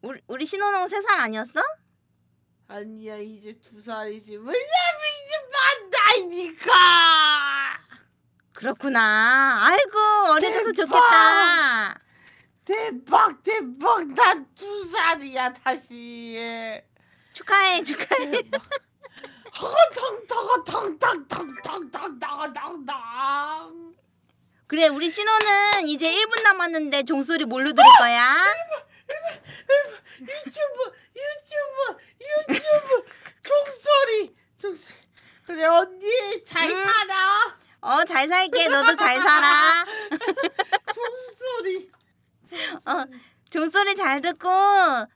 우리 우리 신혼은 3살 아니었어? 아니야 이제 두 살이지. 왜냐면 이제 만 나이니까. 그렇구나. 아이고 어려져서 대박. 좋겠다. 대박 대박 난 두 살이야 다시. 예. 축하해 축하해. 허거텅텅허텅텅텅텅텅텅 그래 우리 신호는 이제 1분 남았는데 종소리 뭘로 들을 거야? 유튜브 유튜브 유튜브 종소리 종소리 그래 언니 잘 음. 살아 어 잘 살게 너도 잘 살아. 종소리. 어 종소리 잘 듣고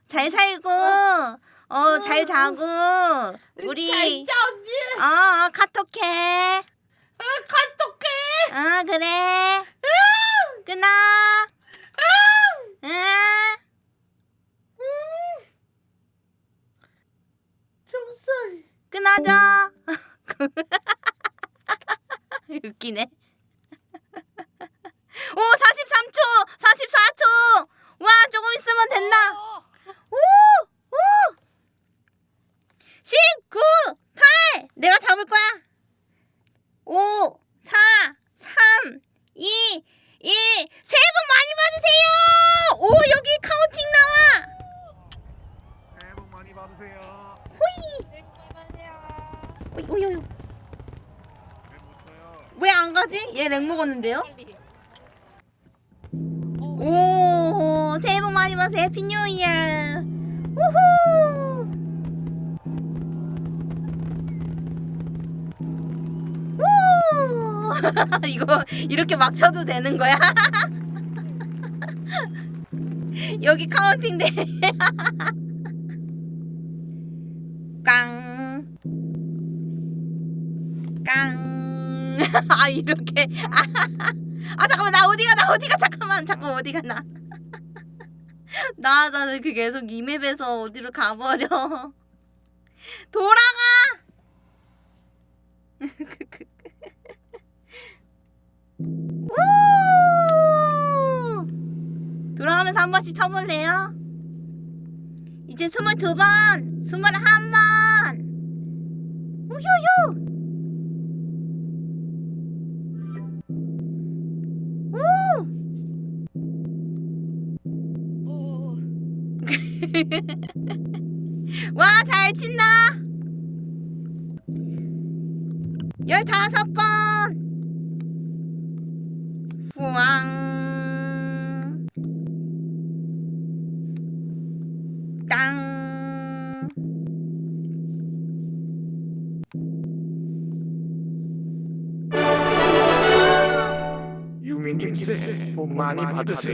잘 살고 어 잘 자고 우리 잘 자, 언니. 어, 어 카톡해. 아, 카톡해. 어 그래. 끊어. 응. 종소리. 끊어줘. 웃기네. 오 43초 44초 와 조금 있으면 된다. 오! 오! 19, 8! 내가 잡을 거야. 5, 4, 3, 2, 1. 새해 복 많이 받으세요! 오, 여기 counting 나와! 새해 복 많이 받으세요. 오이, 오이, 오이. 왜못 쳐요? 왜 안 가지? 얘 lag 먹었는데요? 오, 새해 복 많이 받으세요. Happy New Year. 우후! 우! 이거 이렇게 막 쳐도 되는 거야? 여기 counting 돼. 깡. 깡. 아, 이렇게. 아, 아 잠깐만 나 어디가 나 어디가 잠깐만 잠깐 어디가 나. 나 나는 그 계속 이 map에서 어디로 가버려. 돌아가. 우! 돌아가면서 한 번씩 쳐볼래요? 이제 스물두 번, 스물한 번. 우효효. 와, 잘 친다. 열다섯 번. 우왕. 땅. 유미님 새해 복 많이 받으세요.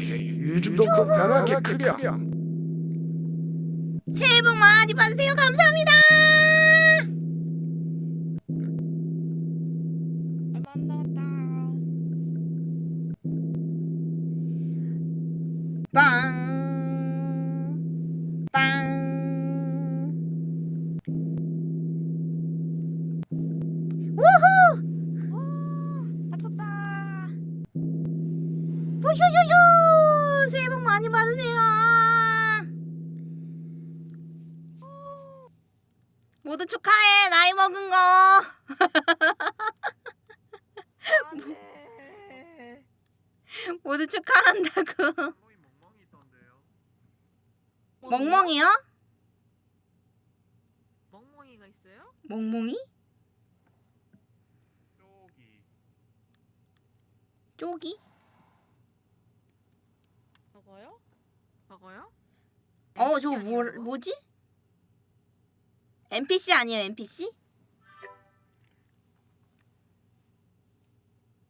요즘도 건강하게 크렴. 새해 복 많이 받으세요. 감사합니다. 얼마 안 남았다. 빵. 빵. 우후! 다쳤다. 우효효효! 새해 복 많이 받으세요. 모두 축하해. 나이 먹은 거. 안돼. 모두 축하한다고. 멍멍이 멍멍이 있던데요. 멍멍이요? 멍멍이가 있어요? 멍멍이? 쪽이 쪼기? 저거요? 저거요? 어, 저거 뭐, 뭐지? NPC 아니에요, NPC?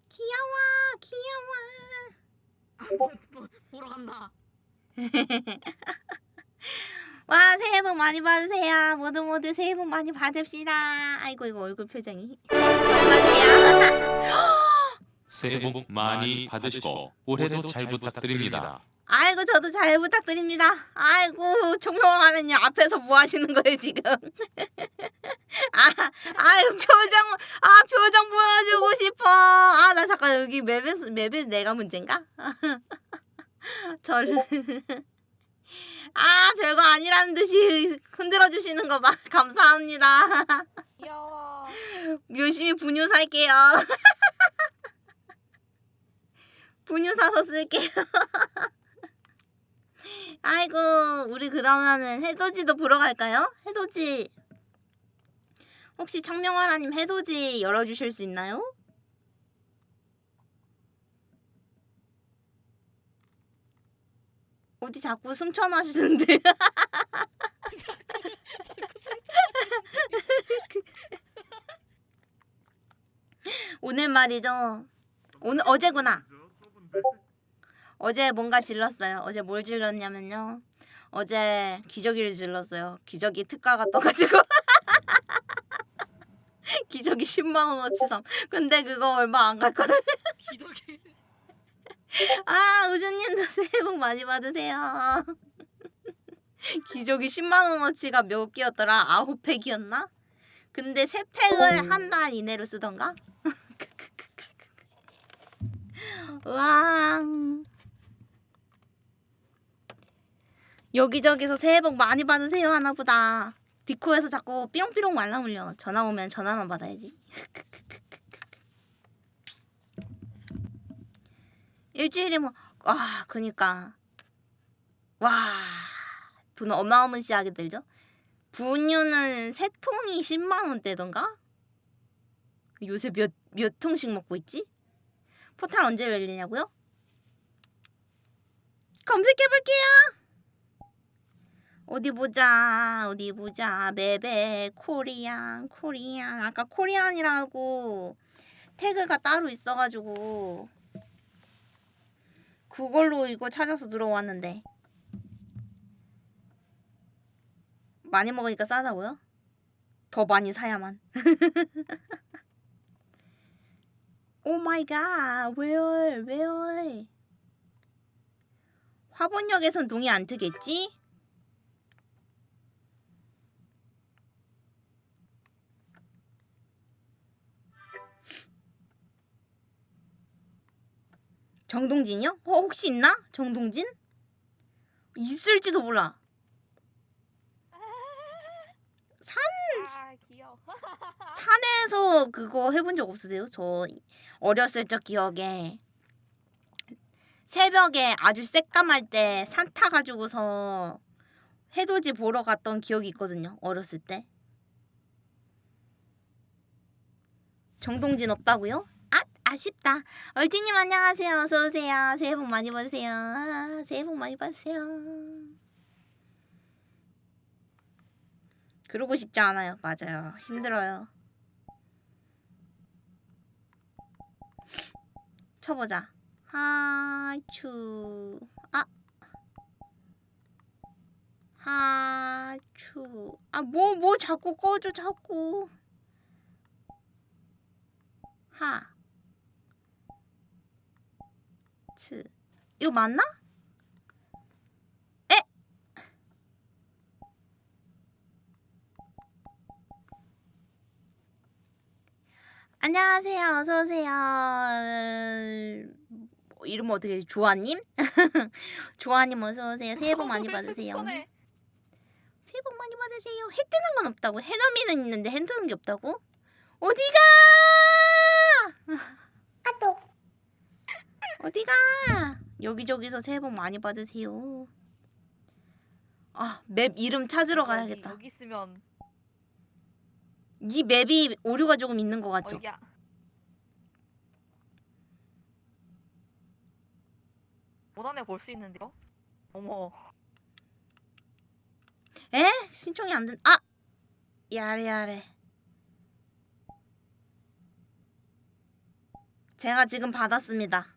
귀여워, 귀여워. 보러 간다. 와, 새해 복 많이 받으세요. 모두 모두 새해 복 많이 받읍시다. 아이고, 이거 얼굴 표정이. 새해 복 많이 받으시고 올해도 잘 부탁드립니다. 아이고, 저도 잘 부탁드립니다. 아이고, 총명하는요. 앞에서 뭐 하시는 거예요, 지금? 아, 아유, 표정, 아, 표정 보여주고 싶어. 아, 나 잠깐 여기 맵에서, 맵에서 내가 문제인가? 저를. 아, 별거 아니라는 듯이 흔들어 주시는 거 봐. 감사합니다. 귀여워. 열심히 분유 살게요. 분유 사서 쓸게요. 아이고, 우리 그러면은 해돋이도 보러 갈까요? 해돋이. 혹시 청명화라님 해돋이 열어주실 수 있나요? 어디 자꾸 승천하시는데? 오늘 말이죠. 오늘 어제구나. 어제 뭔가 질렀어요. 어제 뭘 질렀냐면요. 어제 기저귀를 질렀어요. 기저귀 특가가 떠가지고 기저귀 10만 원어치 상. 근데 그거 얼마 안갈 걸. 기적이. 아 우주님도 새해 복 많이 받으세요. 기저귀 10만 원어치가 몇 개였더라? 아홉 팩이었나? 근데 세 팩을 한 달 이내로 쓰던가? 와. 여기저기서 새해 복 많이 받으세요 하나 보다. 디코에서 자꾸 삐롱삐롱 말라 울려. 전화 오면 전화만 받아야지. 일주일에 뭐, 와, 그니까. 와, 돈 어마어마시하게 들죠? 분유는 세 통이 10만 원대던가? 요새 몇, 몇 통씩 먹고 있지? 포탈 언제 열리냐고요? 검색해볼게요! 어디 보자, 어디 보자. 맵에 코리안, 코리안. 아까 코리안이라고 태그가 따로 있어가지고. 그걸로 이거 찾아서 들어왔는데 많이 먹으니까 싸다고요? 더 많이 사야만 oh my god 왜요 왜요 화본역에선 동이 안 트겠지? 정동진이요? 어, 혹시 있나? 정동진? 있을지도 몰라. 아 귀여워. 산에서 그거 해본 적 없으세요? 저 어렸을 적 기억에 새벽에 아주 새까말 때 산 타가지고서 해돋이 보러 갔던 기억이 있거든요. 어렸을 때. 정동진 없다고요? 아 아쉽다. 얼티님 안녕하세요. 어서 오세요. 새해 복 많이 받으세요. 아, 새해 복 많이 받으세요. 그러고 싶지 않아요. 맞아요. 힘들어요. 쳐보자. 하추. 아. 하추. 아, 뭐, 뭐 자꾸 꺼줘, 자꾸. 하. 츠. 이거 맞나? 에? 안녕하세요. 어서 오세요. 어, 이름 어떻게? 조아님? 조아님 어서 오세요. 새해 복 많이 받으세요. 새해 복 많이 받으세요. 해 뜨는 건 없다고. 해넘이는 있는데 해 뜨는 게 없다고? 어디가? 아또 어디가? 여기저기서 새해 복 많이 받으세요. 아, 맵 이름 찾으러 가야겠다. 여기 있으면 이 맵이 오류가 조금 있는 것 같죠? 어야. 못 안에 볼 수 있는데요? 어머. 에? 신청이 안 된. 아 야래 야래. 제가 지금 받았습니다.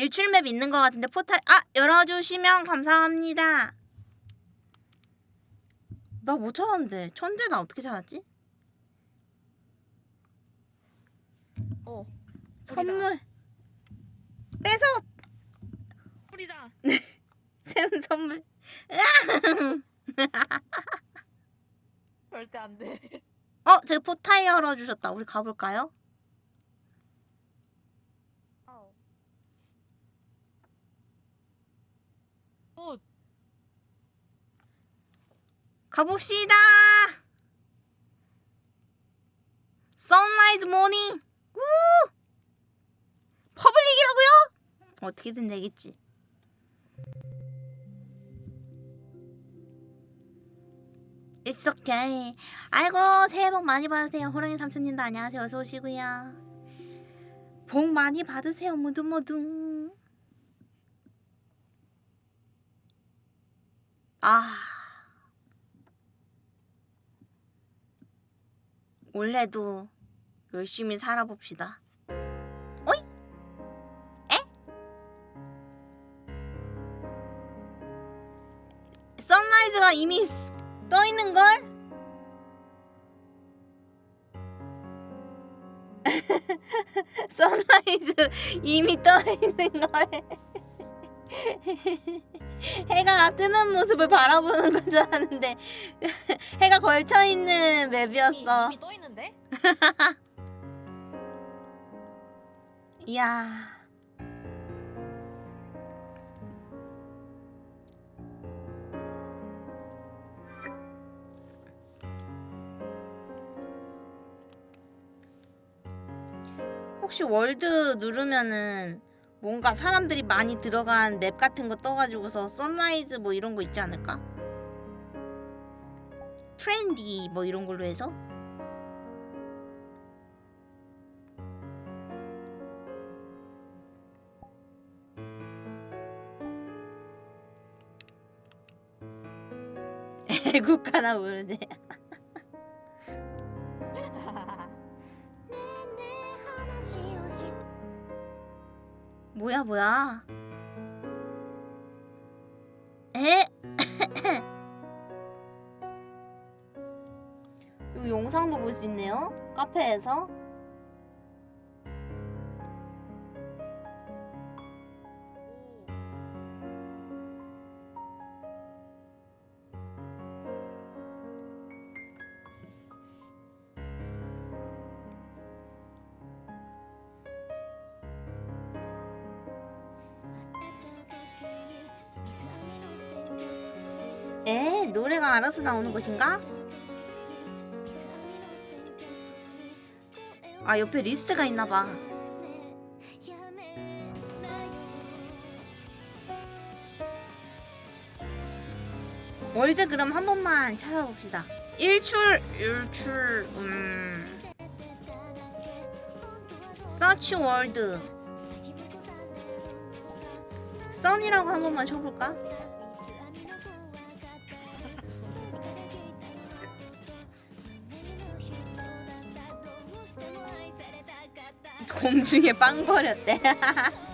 일출맵 있는 것 같은데 포탈 아 열어주시면 감사합니다. 나 못 찾았는데 천재 나 어떻게 찾았지? 어. 선물 뺏어 뿌리다. 샘 선물 절대 안 돼. 어 제가 포탈 열어주셨다 우리 가볼까요? 아우. 어, 가봅시다. sunrise morning 우! public이라고요? 어떻게든 되겠지. It's okay. 아이고 새해 복 많이 받으세요. 호랑이 삼촌님도 안녕하세요. 어서 오시고요. 복 많이 받으세요 모두 모두 아 올해도 열심히 살아봅시다. 어이? 에? sunrise가 이미 떠 있는 걸? sunrise 이미 떠 있는 걸. 해가 뜨는 모습을 바라보는 건 줄 알았는데 해가 걸쳐 있는 이미, map이었어. 이미 떠 있는데? 이야. 혹시 world 누르면은 뭔가 사람들이 많이 들어간 map 같은 거 떠가지고서 sunrise 뭐 이런 거 있지 않을까? 트렌디 뭐 이런 걸로 해서 애국가나 모르네. 뭐야 뭐야? 에? 이 영상도 볼 수 있네요. 카페에서. 알아서 나오는 것인가? 아 옆에 리스트가 있나봐. world 그럼 한 번만 찾아봅시다. 일출 일출 음 search world 선이라고 한 번만 쳐볼까? 공중에 빵거렸대.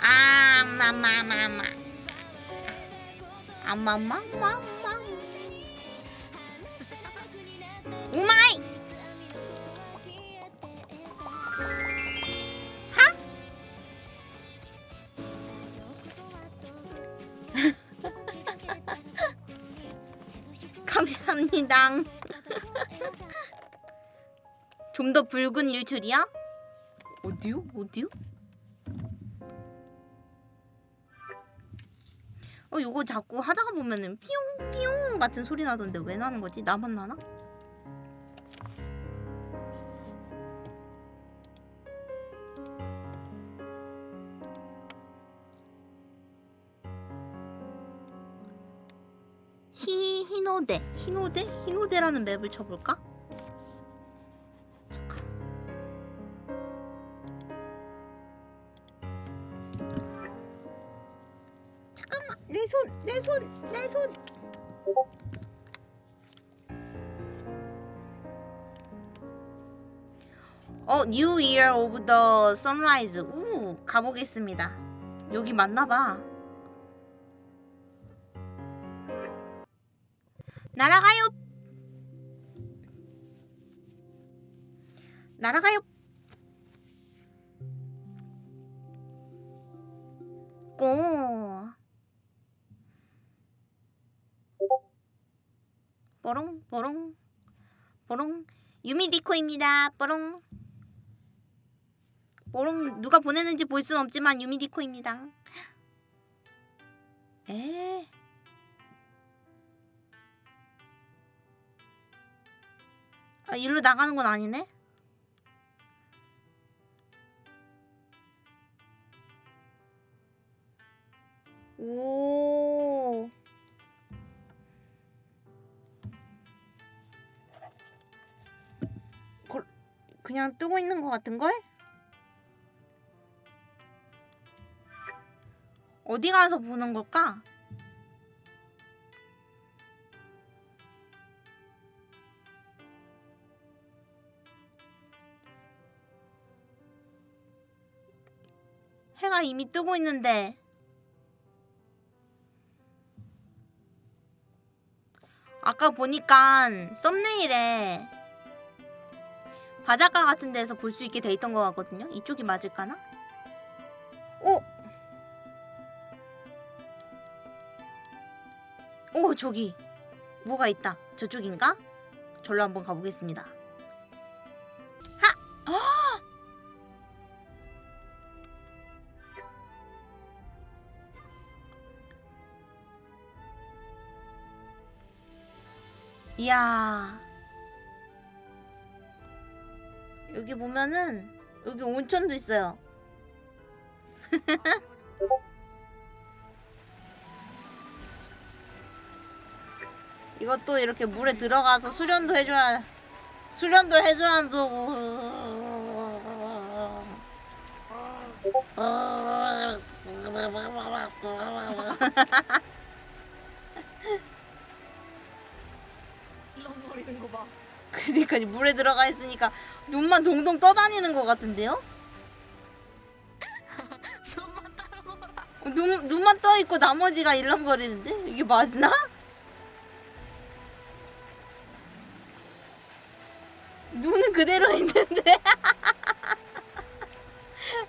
아, 마마마마. 아마마마 더 붉은 일출이야? 어디요? 어디요? 어 이거 자꾸 하다가 보면은 삐용 삐용 같은 소리 나던데 왜 나는 거지? 나만 나나? 히 히노데 히노데 히노데라는 맵을 쳐볼까? New Year of the Sunrise. 우, 가보겠습니다. 여기 맞나봐. 날아가요. 날아가요. 고. 뽀롱 뽀롱 뽀롱 유미디코입니다. 뽀롱 뽀롱 누가 보내는지 볼 수는 없지만 유미디코입니다. 에. 아, 일로 나가는 건 아니네. 오. 걸- 그냥 뜨고 있는 것 같은 걸? 어디 가서 보는 걸까? 해가 이미 뜨고 있는데 아까 보니까 썸네일에 바닷가 같은 데서 볼 수 있게 돼 있던 것 같거든요. 이쪽이 맞을까나? 오! 오 저기 뭐가 있다. 저쪽인가? 절로 한번 가보겠습니다. 하! 아! 이야. 여기 보면은 여기 온천도 있어요. 이것도 이렇게 물에 들어가서 수련도 해줘야 수련도 해줘야 봐. 그니까 물에 들어가 있으니까 눈만 동동 떠다니는 것 같은데요? 눈, 눈만 떠 있고 나머지가 일렁거리는데 이게 맞나? 눈은 그대로 있는데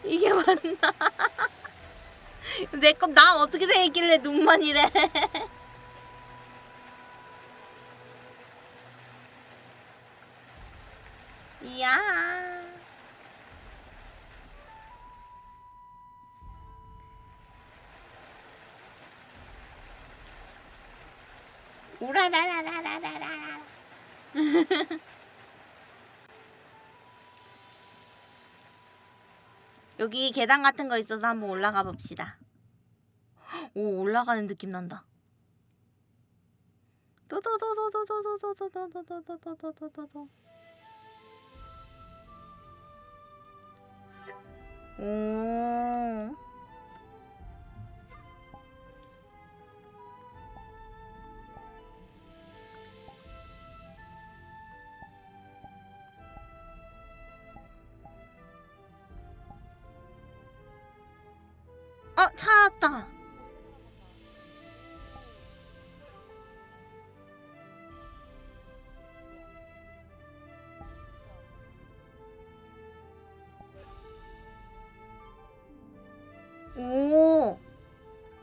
이게 맞나? 내거 나 어떻게 돼 있길래 눈만 이래? 이야. 우라라라라라라라. 여기 계단 같은 거 있어서 한번 올라가 봅시다. 오 올라가는 느낌 난다. 도도도도도도도도도도도도도도도도. 오. 어, 찾았다. 오.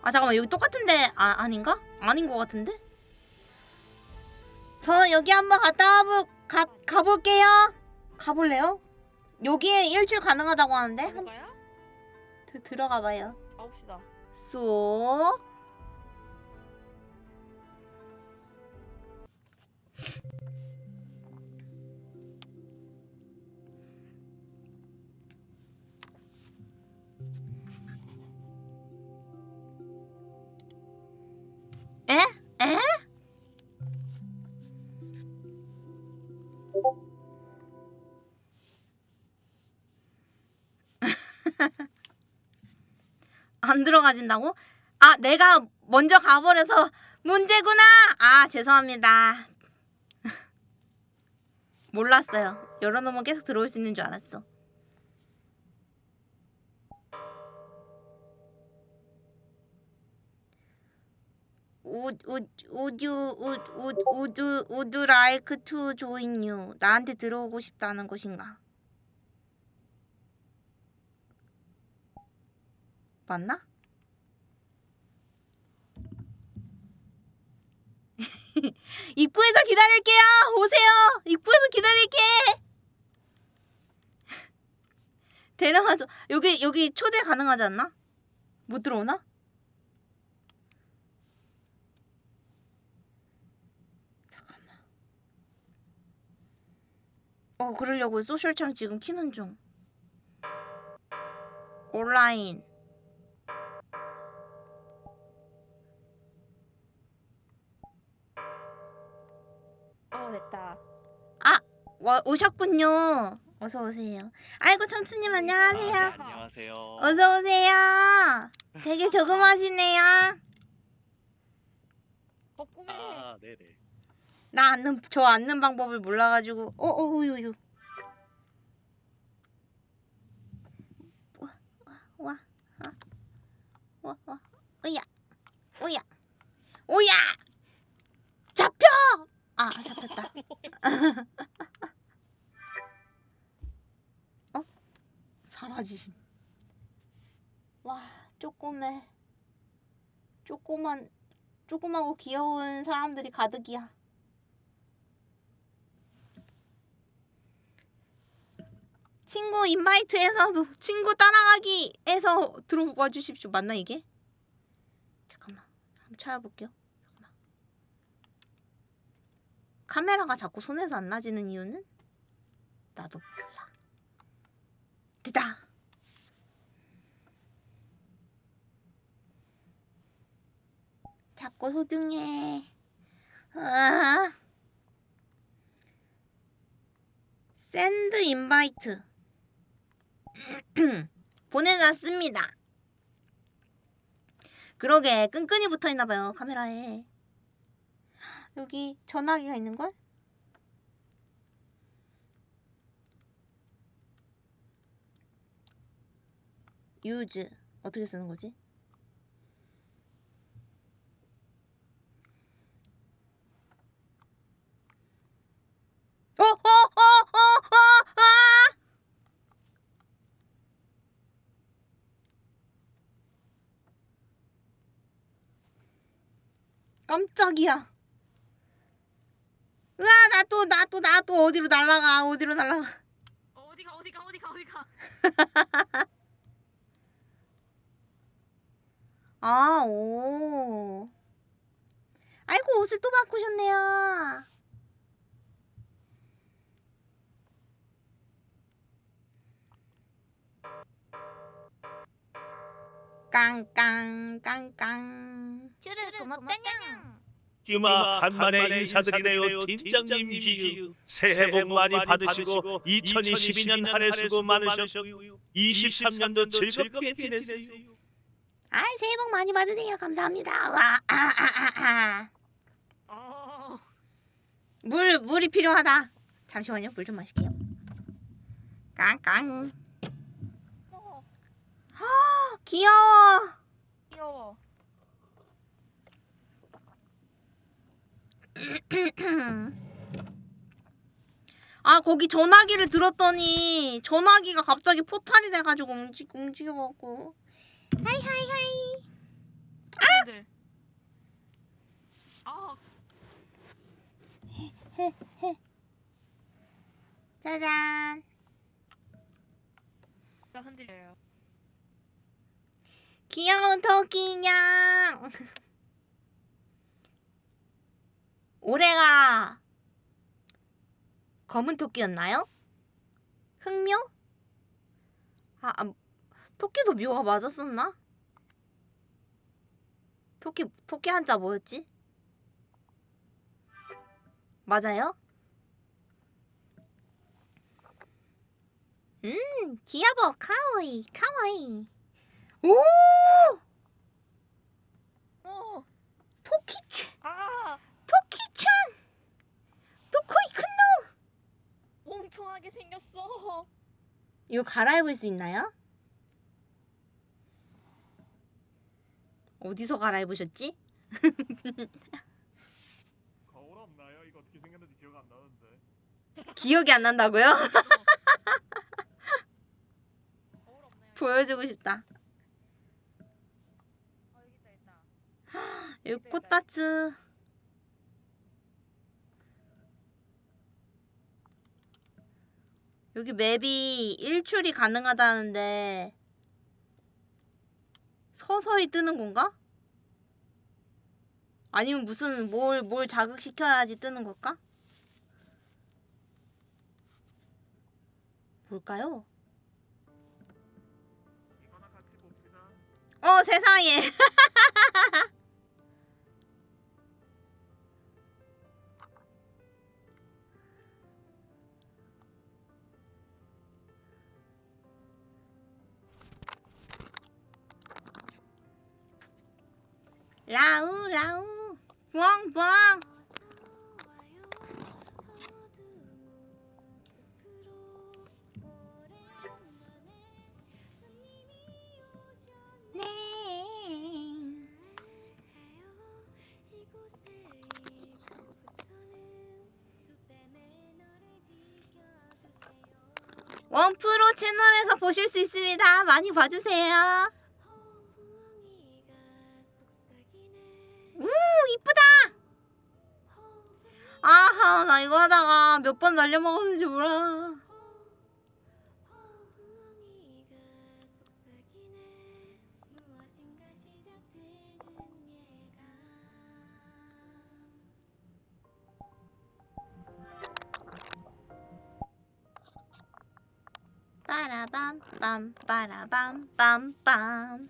아 잠깐만 여기 똑같은데 아 아닌가? 아닌 것 같은데? 저 여기 한번 갔다 와보 가 가볼게요. 가볼래요? 여기에 일주일 가능하다고 하는데 한, 가야? 드, 들어가 봐요. 가봅시다. 쏙. 에? 에? 가진다고? 아, 내가 먼저 가버려서 문제구나. 아 죄송합니다. 몰랐어요. 열어놓으면 계속 들어올 수 있는 줄 알았어. Would you like to join you? 나한테 들어오고 싶다는 것인가? 맞나? 입구에서 기다릴게요. 오세요. 입구에서 기다릴게. 데려가죠. 여기 여기 초대 가능하지 않나? 못 들어오나? 잠깐만. 어 그러려고 소셜창 지금 키는 중. 온라인. 됐다. 와 오셨군요. 어서 오세요. 아이고 청춘님 안녕하세요. 안녕하세요. 어서 오세요. 되게 조그마시네요. 덕구매. 아, 네네. 나 앉는 저 앉는 방법을 몰라가지고 어어 우유유. 와와와 와, 와, 오야 오야 오야 잡혀 아 잡혔다. 어 사라지심. 와 쪼꼬매 쪼꼬만 조그마고 귀여운 사람들이 가득이야. 친구 인바이트에서도 친구 따라가기에서 들어와 주십시오. 맞나 이게? 잠깐만. 한번 찾아볼게요. 잠깐만. 카메라가 자꾸 손에서 안 나지는 이유는 나도 몰라. 됐다. 자꾸 소중해. 아. send invite 보내놨습니다. 그러게 끈끈이 붙어있나봐요 카메라에. 여기 전화기가 있는걸? use 어떻게 쓰는 거지? 어, 어, 어, 어, 어, 아! 깜짝이야. 으아, 나 또, 나 또, 나 또 어디로 날아가, 어디로 날아가. 어디가 어디가 어디가 어디가. 아, 오. 아이고, 옷을 또 바꾸셨네요. 깡깡, 깡깡. 쭈르, 고맙다냥. 규마 간만에 인사드리네요 팀장님 새해 복 많이 받으시고 2022년 한 해 수고 많으셨고 23년도 즐겁게 지내세요 아, 새해 복 많이 받으세요. 감사합니다. 와, 아, 아, 아, 아. 어. 물, 물이 필요하다. 잠시만요. 물 좀 마실게요. 깡깡. 어. 귀여워. 귀여워. 아 거기 전화기를 들었더니 전화기가 갑자기 포탈이 돼가지고 움직 움직여갖고. 하이 하이 하이. 애들. 아. 짜잔. 흔들려요. 귀여운 토끼 인 형 올해가 검은 토끼였나요? 흑묘? 아, 아 토끼도 묘가 맞았었나? 토끼 토끼 한자 뭐였지? 맞아요? 음 귀여워 카와이 카와이 오 어. 토키치 아 토키찬 토코이 큰노 멍청하게 생겼어. 이거 갈아입을 수 있나요? 어디서 갈아입으셨지? 거울 없나요? 이거 어떻게 생겼는지 기억 안 나는데. 기억이 안 난다고요? 보여주고 싶다. 어, 여기 있다 있다. 여기 꽃다츠. 여기 맵이 일출이 가능하다는데 서서히 뜨는 건가? 아니면 무슨 뭘 뭘 자극시켜야지 뜨는 걸까? 뭘까요? 어 세상에 라우 라우 부엉부엉 네 원프로 채널에서 보실 수 있습니다. 많이 봐주세요. 아하 나 이거 하다가 몇 번 날려먹었는지 몰라. 빠라밤 빰 빠라밤 빰빰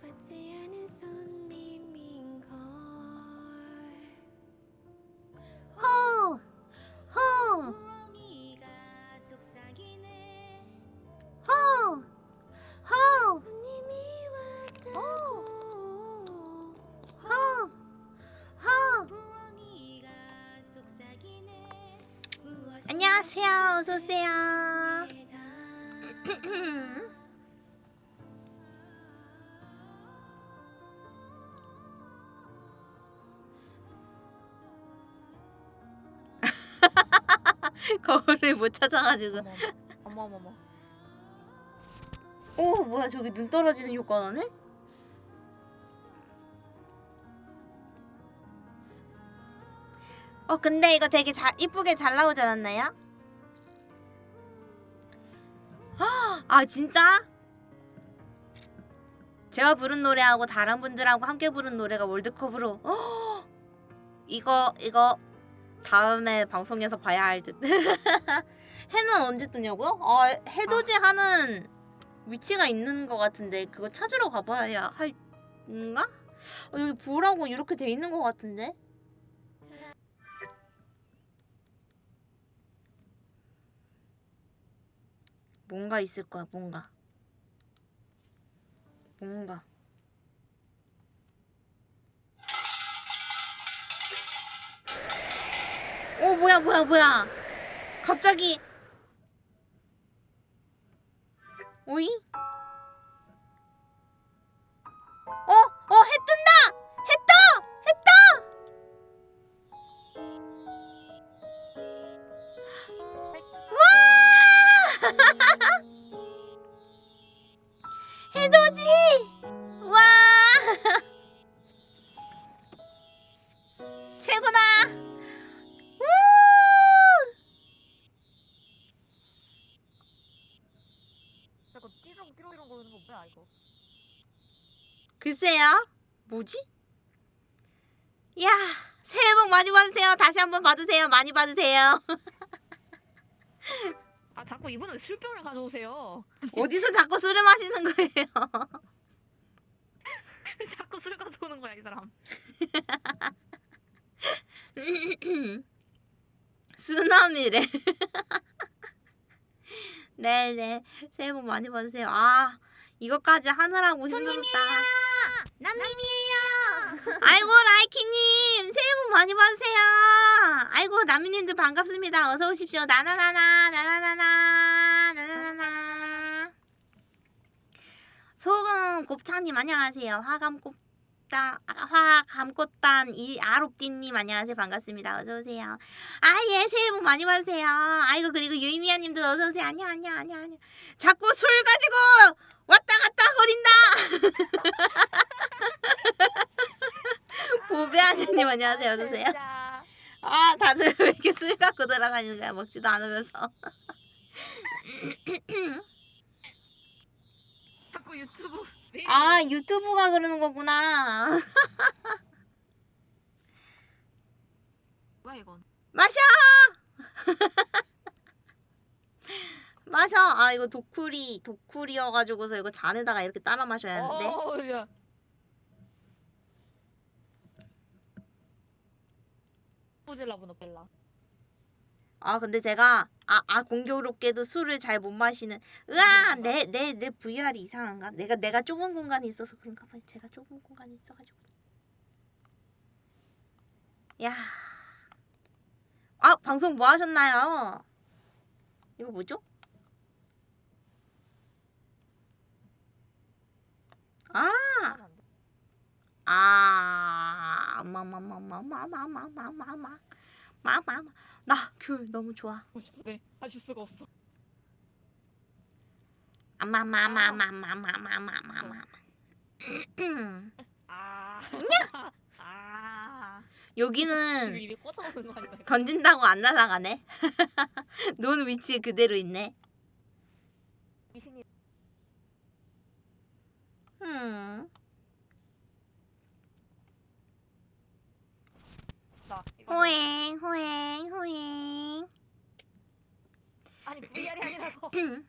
받지 않은 손님인 걸 호! 호! 호! 호! 호! 호! 속삭이네 무엇인가 안녕하세요. 어서 오세요. 거울을 못 찾아가지고. 어머 어머 어머. 오 뭐야 저기 눈 떨어지는 효과 나네? 어 근데 이거 되게 잘 이쁘게 잘 나오지 않았나요? 아, 아 진짜? 제가 부른 노래하고 다른 분들하고 함께 부른 노래가 월드컵으로 어, 이거 이거 다음에 방송에서 봐야 할 듯. 해는 언제 뜨냐고요? 아 해돋이 하는 위치가 있는 것 같은데 그거 찾으러 가봐야 할인가? 어, 여기 보라고 이렇게 돼 있는 것 같은데? 뭔가 있을 거야 뭔가 뭔가 오 뭐야 뭐야 뭐야 갑자기 오이? 어? 어, 해 뜬다! 해 떠! 해 떠! 와! 해돋이! 뭐야 이거? 글쎄요. 뭐지? 야, 새해 복 많이 받으세요. 다시 한번 받으세요. 많이 받으세요. 아 자꾸 이분은 왜 술병을 가져오세요? 어디서 자꾸 술을 마시는 거예요? 왜 자꾸 술을 가져오는 거야 이 사람? 쓰나미래. 네네 새해 복 많이 받으세요. 아 이것까지 하느라고 힘들었다. 남민이에요. 아이고 라이키님 새해 복 많이 받으세요. 아이고 남민님들 반갑습니다. 어서 오십시오. 나나나나 나나나나 나나나나. 소금 곱창님 안녕하세요. 화감 곱단 화감 꽃단 이 아롭띠님 안녕하세요. 반갑습니다. 어서 오세요. 아예 새해 복 많이 받으세요. 아이고 그리고 유이미아님도 어서 오세요. 안녕 안녕 안녕 안녕. 자꾸 술 가지고 왔다 갔다 거린다. 보배하느님 안녕하세요. 어서 오세요. 진짜. 아 다들 왜 이렇게 술 갖고 돌아다니는 거야 먹지도 않으면서. 자꾸 유튜브. 아 유튜브가 그러는 거구나. 뭐야 이건? 마셔. 마셔. 아 이거 도쿠리 도쿠리여가지고서 이거 잔에다가 이렇게 따라 마셔야 하는데. 어, 야. 보질라 보노벨라. 아 근데 제가 아, 아 공교롭게도 술을 잘 못 마시는 으아 내 내 내 VR이 이상한가? 내가 내가 좁은 공간이 있어서 그런가 봐. 제가 좁은 공간이 있어가지고. 야. 아 방송 뭐 하셨나요? 이거 뭐죠? 아. 아. 마마마마마마마마마마. 마마마. 나귤 너무 좋아. 싶은데 하실 수가 없어. 아마마마마마마마마마마. 아. 아. 여기는? 던진다고 안 날아가네. 놓은 위치에 그대로 있네. 미신이. 음. 호행 호행 호행. 아니 VR이 아니라서.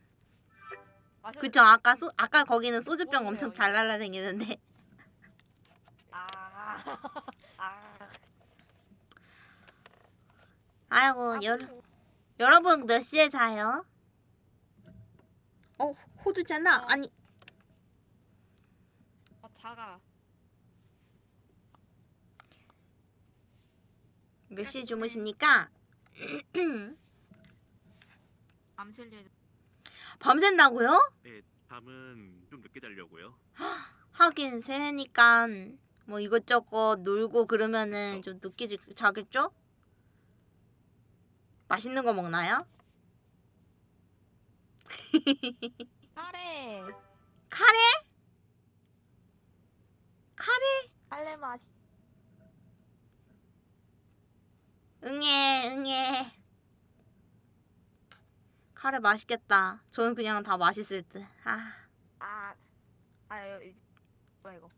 그쵸 아까 소 아까 거기는 소주병 엄청 잘 날라다니는데. 아. 아. 아이고 여 여러분 몇 시에 자요? 어 호두잖아. 아니 아, 자가. 몇 시에 주무십니까? 암실 예정. 밤샌다고요? 네, 밤은 좀 늦게 자려고요. 하긴 새해니까 뭐 이것저것 놀고 그러면은 좀 늦게 자- 자겠죠? 맛있는 거 먹나요? 카레. 카레? 카레? 카레 맛. 응애 응애 카레 맛있겠다 저는 그냥 다 맛있을 듯 아, 아. 아 이거 뭐야 이거?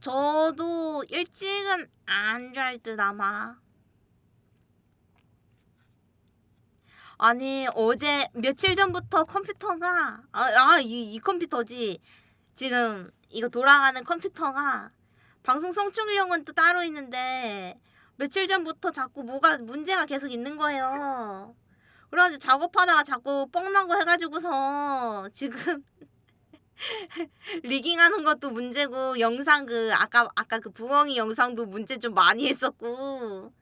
저도 일찍은 안 잘 듯 아마 아니 어제 며칠 전부터 컴퓨터가 아이 이 컴퓨터지 지금 이거 돌아가는 컴퓨터가 방송 성출력은 또 따로 있는데 며칠 전부터 자꾸 뭐가 문제가 계속 있는 거예요. 그래가지고 작업하다가 자꾸 뻥난 거 해가지고서 지금 리깅하는 것도 문제고 영상 그 아까 아까 그 부엉이 영상도 문제 좀 많이 했었고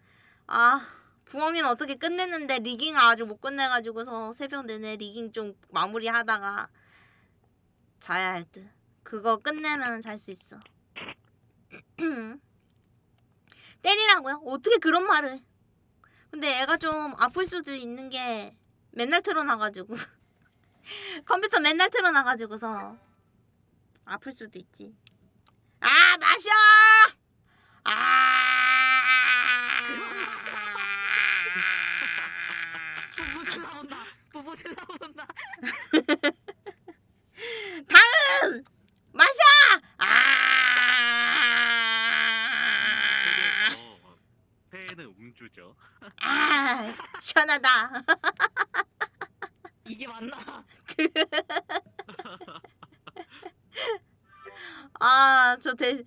아 부엉이는 어떻게 끝냈는데 리깅 아직 못 끝내가지고서 새벽 내내 리깅 좀 마무리하다가 자야 할 듯. 그거 끝내면 잘 수 있어. 때리라고요? 어떻게 그런 말을? 해? 근데 애가 좀 아플 수도 있는 게 맨날 틀어놔가지고 컴퓨터 맨날 틀어놔가지고서 아플 수도 있지. 아 마셔. 아. 부부질 나온다. 부부질 나온다. 다음 마셔. 아. 어, 새해는 음주죠. 아 시원하다. 이게 맞나? 아, 저 대,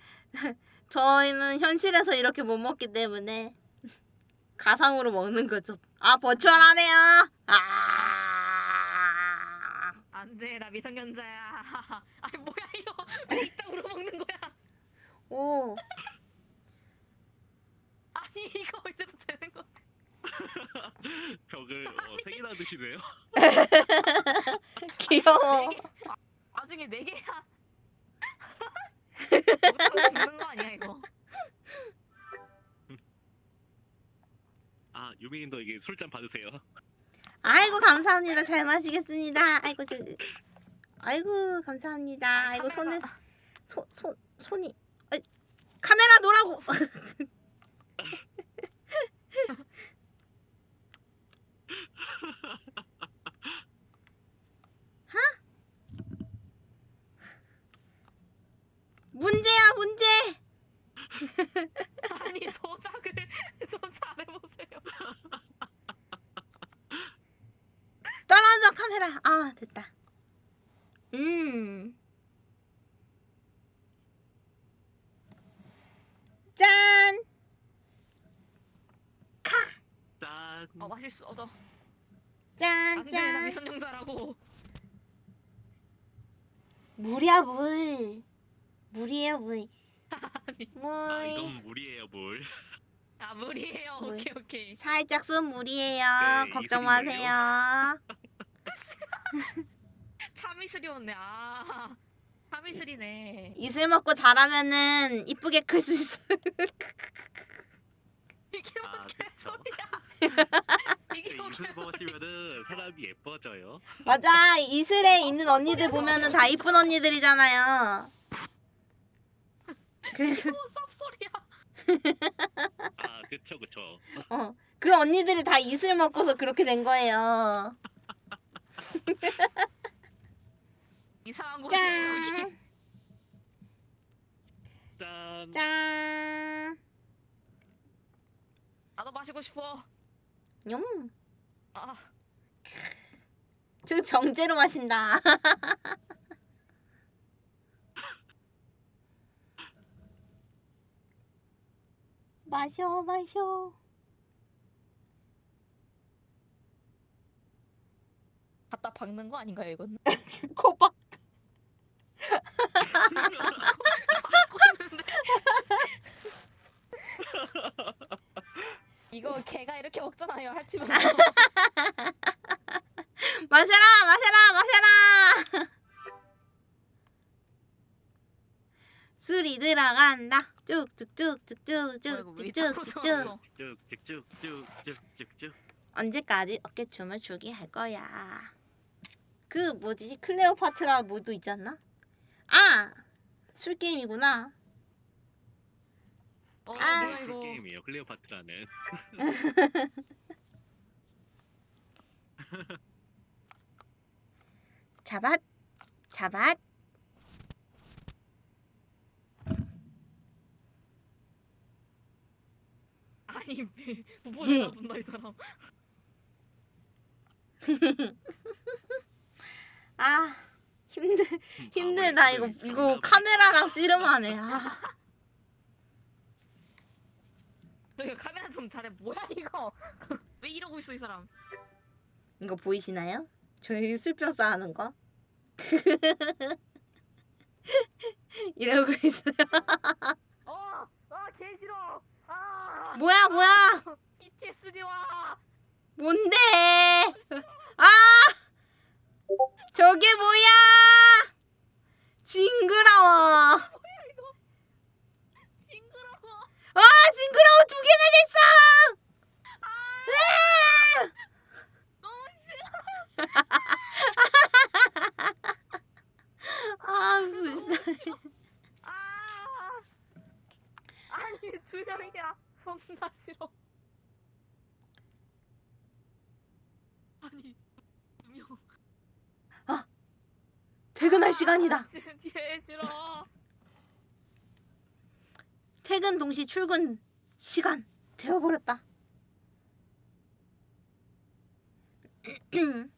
저희는 현실에서 이렇게 못 먹기 때문에 가상으로 먹는 거죠. 아, 버추얼하네요. 아, 안돼 나 미성년자야. 아니 뭐야 이거 왜 이따구로 먹는 거야? 오, 아니 이거 이래도 되는 거? 벽을 어, 세 개나 드시네요. 귀여워. 아, 나중에 네 개야. 먹다가 죽는 거 아니야 이거? 아 유민님도 이게 술잔 받으세요. 아이고 감사합니다. 잘 마시겠습니다. 아이고 저, 아이고 감사합니다. 아이고 손에 손 손 손이 아이, 카메라 놓으라고. 하? 문제야 문제. 아니 조작을 좀 잘해보세요. 떨어져 카메라. 아 됐다. 음. 짠. 짠. 어. 짠 안돼 나 짠. 미성년자라고. 물이야 물. 물이에요 물. 아니 아 물. 이건 물이에요 물. 아 물이에요. 물. 오케이 오케이. 살짝 쓴 물이에요. 네, 걱정. 마세요. 참이슬이었네. 아 참이슬이네. 이슬 먹고 자라면은 이쁘게 클 수 있어. 이게 아 뭔 그쵸. 개소리야. 이슬. 먹으시면은 사람이 예뻐져요. 맞아. 이슬에 있는 언니들 보면은 다 이쁜 언니들이잖아요. 그, 쌉소리야. 아 그쵸 그쵸. 어, 그 언니들이 다 이슬 먹고서 그렇게 된 거예요. 이상한 여기. 짠. 짠. 짠. 나도 마시고 싶어. 음. 아 저기 병째로 마신다. 마셔 마셔. 갖다 박는 거 아닌가요 이건? 코박. 이거 개가 이렇게 먹잖아요 할치면. 마셔라 마셔라 마셔라. 술이 들어간다. 쭉쭉쭉쭉쭉쭉쭉쭉쭉. 쭉쭉쭉쭉쭉쭉쭉. 언제까지 어깨춤을 추게 할 거야? 그 뭐지 클레오파트라 모드 않나? 아! 술 게임이구나. 어 아. 술 이거. 게임이에요 클레오파트라는. 잡았 잡았 아니 뭐야 분다 이 사람. 아 힘들 힘들다 이거 이거 카메라랑 씨름하네. 아. 저기 카메라 좀 잘해. 뭐야 이거? 왜 이러고 있어 이 사람? 이거 보이시나요? 저희 술병 쌓는 거. 이러고 있어요. 어, 아개 싫어. 아 뭐야 뭐야? PTSD와. 뭔데? 아! 저게 뭐야? 시간이다. 준비해 싫어. 퇴근 동시 출근 시간 되어버렸다.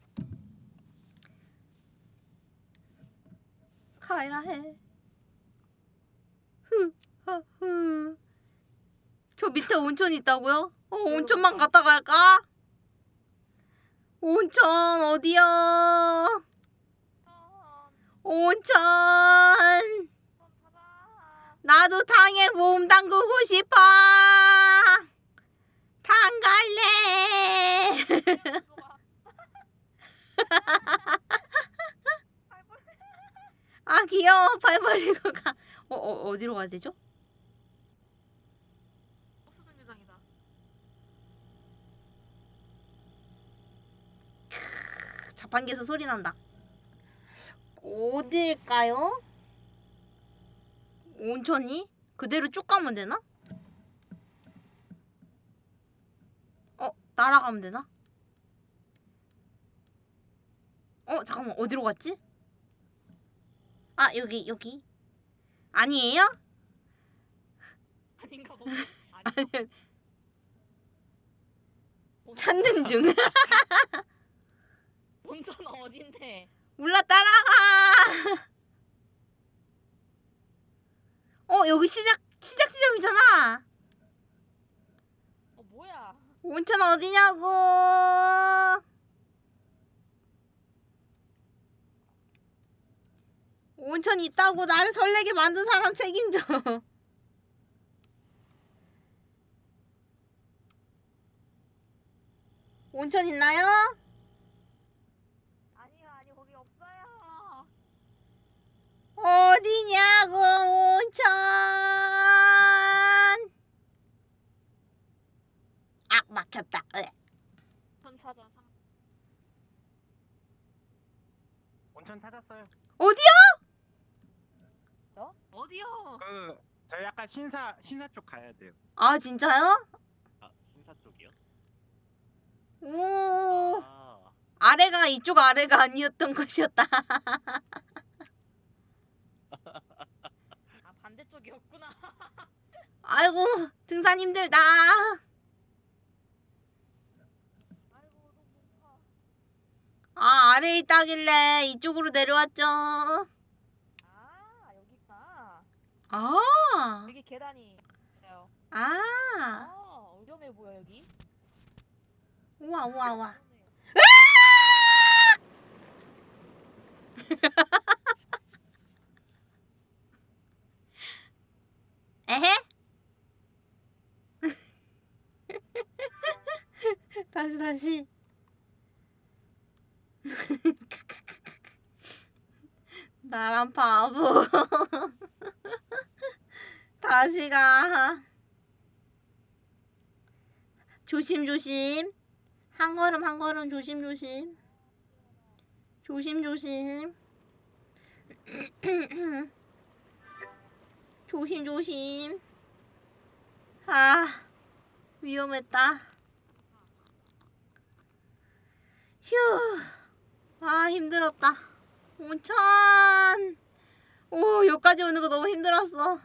가야 해. 흐, 허, 저 밑에 온천 있다고요? 어, 온천만 갔다 갈까? 온천 어디야? 온천. 나도 탕에 몸 담그고 싶어. 탕 갈래. 아 귀여워. 발 벌리고 가. 어, 어 어디로 가야 되죠? 자판기에서 소리 난다. 어딜까요? 온천이? 그대로 쭉 가면 되나? 어, 날아가면 되나? 어, 잠깐만, 어디로 갔지? 아, 여기, 여기. 아니에요? 아닌가 봐. 아니, 찾는 중. 온천 어딘데? 몰라, 따라가! 어, 여기 시작, 시작 지점이잖아! 어 뭐야? 온천 어디냐고. 온천 있다고 나를 설레게 만든 사람 책임져. 온천 있나요 아니 거기 없어요. 어디냐고 온천. 아 막혔다. 으. 전 찾아 상. 온천 찾았어요. 어디야? 어? 어디요? 그 저희 약간 신사 신사 쪽 가야 돼요. 아 진짜요? 아, 신사 쪽이요? 오. 아, 아래가 이쪽 아래가 아니었던 것이었다. 아 반대쪽이었구나. 아이고 등산 힘들다. 아 아래에 있다길래 이쪽으로 내려왔죠. 아 여기 있다. 아, 여기 계단이 있어요. 아, 아 위험해 보여 여기. 우와 우와 우와. 에헤? 다시 다시. 나란 바보. 다시 가. 조심 조심. 한 걸음 한 걸음 조심 조심. 조심 조심. 조심 조심. 아 위험했다. 휴. 아 힘들었다. 온천. 오 여기까지 오는 거 너무 힘들었어.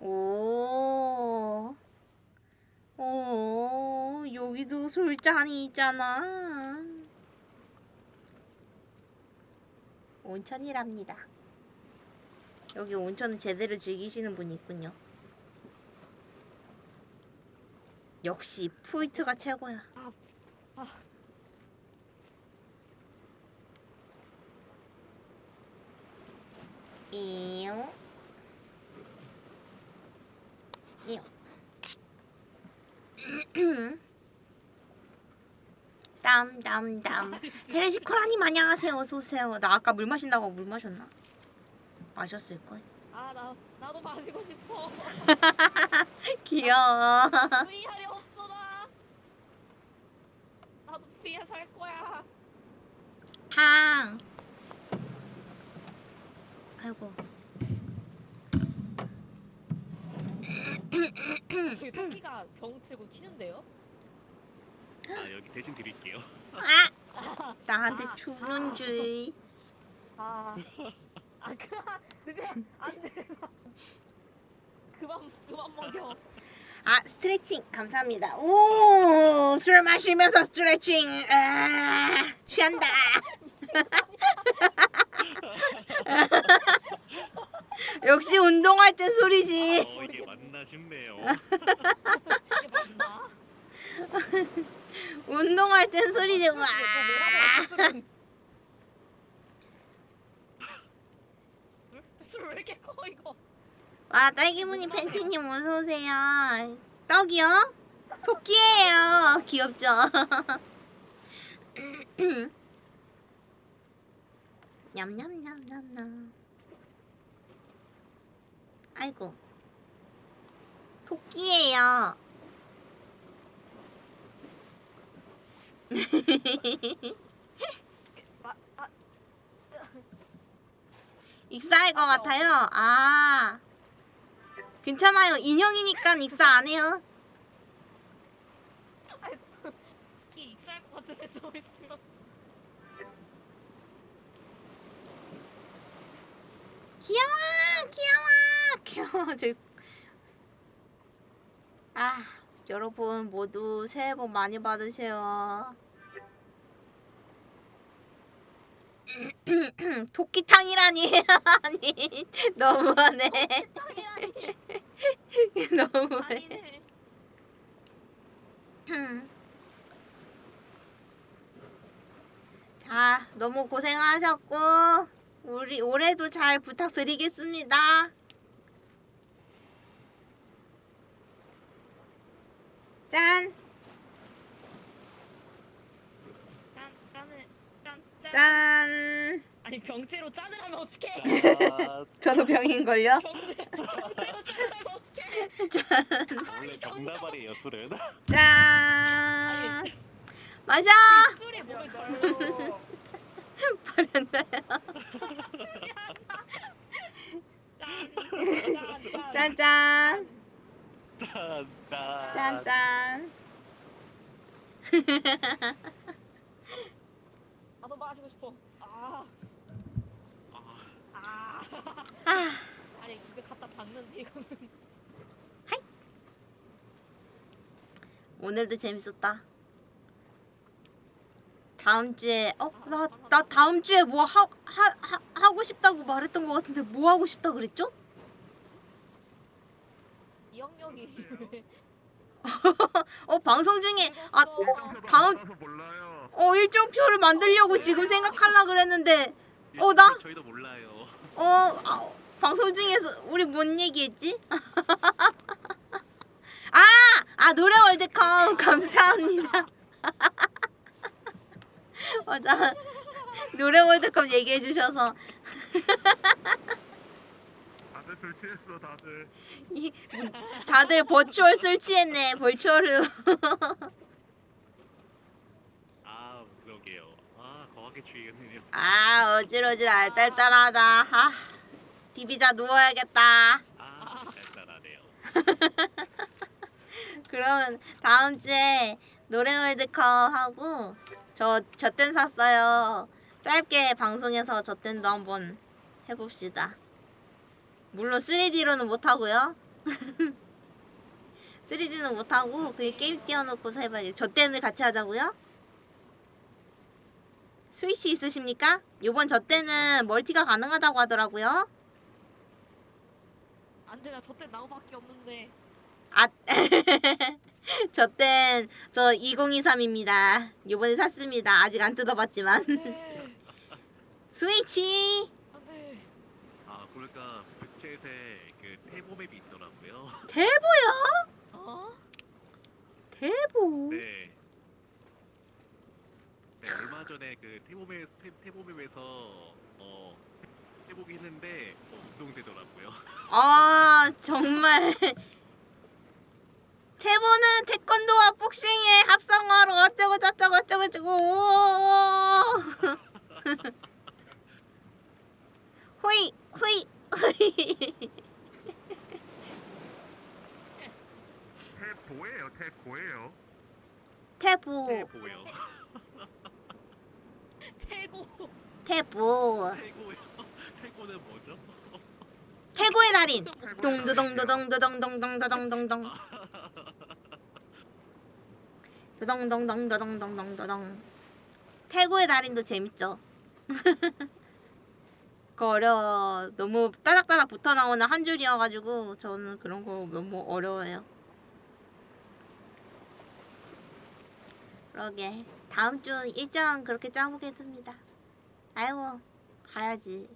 오. 오, 여기도 술잔이 있잖아. 온천이랍니다. 여기 온천은 제대로 즐기시는 분이 있군요. 역시 푸이트가 최고야. 이용. 이용. 땀땀땀 헤레시코라님 안녕하세요 어서오세요 나 아까 물 마신다고 물 마셨나? 마셨을걸 아나 나도 마시고 싶어. 귀여워 VR이 없어 나. 나도 VR 살 거야. 팡 아이고 저기 토끼가 병 틀고 튀는데요? 아 여기 대신 드릴게요. 아 나한테 주는 줄 아, 아 그만 그만 안 돼. 그만 그만 먹여. 아 스트레칭 감사합니다. 오 술 마시면서 스트레칭 아 취한다. 역시 운동할 때 소리지. 어 이게 맞나 싶네요. 이게 맞나? 운동할 땐 소리지. 와. 술왜 이렇게 커 이거? 와 딸기무늬 팬티님 어서 오세요. 떡이요? 토끼예요. 귀엽죠? 냠냠냠냠냠. 아이고. 토끼예요. 아, 아, 익사할 것 같아요. 아. 괜찮아요. 인형이니까 익사 안 해요. 귀여워, 귀여워, 귀여워. 저... 아, 여러분 모두 새해 복 많이 받으세요. 토끼탕이라니 아니 너무하네 너무해. 자 너무 고생하셨고 우리 올해도 잘 부탁드리겠습니다 짠 짠 짠을 짠 짠. 짠. 아니 병째로 짠을 하면 어떡해? 아, 저도 병인걸요? 병 병째로 짠을 하면 어떡해? 짠. 원래 병나발이에요 술은. 짠. 마셔. 이 술이 몸에 져요. 버렸나요? 짠, 짠, 짠. 짠짠. 나도 마시고 싶어. 아. 아. 아, 아니 입에 갖다 봤는데 이거는. 오늘도 재밌었다. 다음 주에 어나나 다음 주에 뭐 하 하 하, 하고 싶다고 말했던 것 같은데 뭐 하고 싶다 그랬죠? 이 영역이 왜 어 방송 중에 아? 다음. 어 일정표를 만들려고 지금 생각하려 그랬는데 어, 나? 어 아, 방송 중에서 우리 뭔 얘기했지? 아, 아 노래 월드컵 감사합니다. 맞아. 노래 월드컵 얘기해 주셔서 다들 술 취했어 다들. 이, 다들 버추얼 술 취했네. 버추얼로. 아 그러게요. 아 거하게 취했네요. 아 어질어질 알딸딸하다. 아, 디비자 누워야겠다. 아 짤짤하네요. 그러면 다음 주에 노래 월드컵 하고 저 저땐 샀어요. 짧게 방송에서 저땐도 한번 해봅시다. 물론 3D로는 못 하고요. 3D는 못 하고 그 게임 띄워놓고서 해봐야지. 저땐을 같이 하자고요? 스위치 있으십니까? 요번 저 때는 멀티가 가능하다고 하더라고요. 안돼 나 저때 나우밖에 없는데. 아, 저땐 저 2023입니다. 요번에 샀습니다. 아직 안 뜯어봤지만. 안돼 스위치 안돼. 아 보니까 부채에 그 태보맵이 있더라고요. 대보요? 어? 대보. 네. 네 얼마 전에 그 태보맵 태, 태보맵에서 어 해보기 했는데 어, 운동되더라고요. 아 정말. 태보는 태권도와 복싱의 합성어로 어쩌고 저쩌고 어쩌고 저쩌고. 호이 호이 호이. 태고예요. 태보 태보요. 태고. 태보. 태고요. 태고는 뭐죠? 태고의 달인. 동두동두동두동동동동동동. 더덩덩덩더덩덩덩더덩 태고의 달인도 재밌죠. 그거 어려워. 너무 따닥따닥 붙어 나오는 한 줄이어가지고 저는 그런 거 너무 어려워요. 그러게 다음 주 일정 그렇게 짜보겠습니다. 아이고 가야지.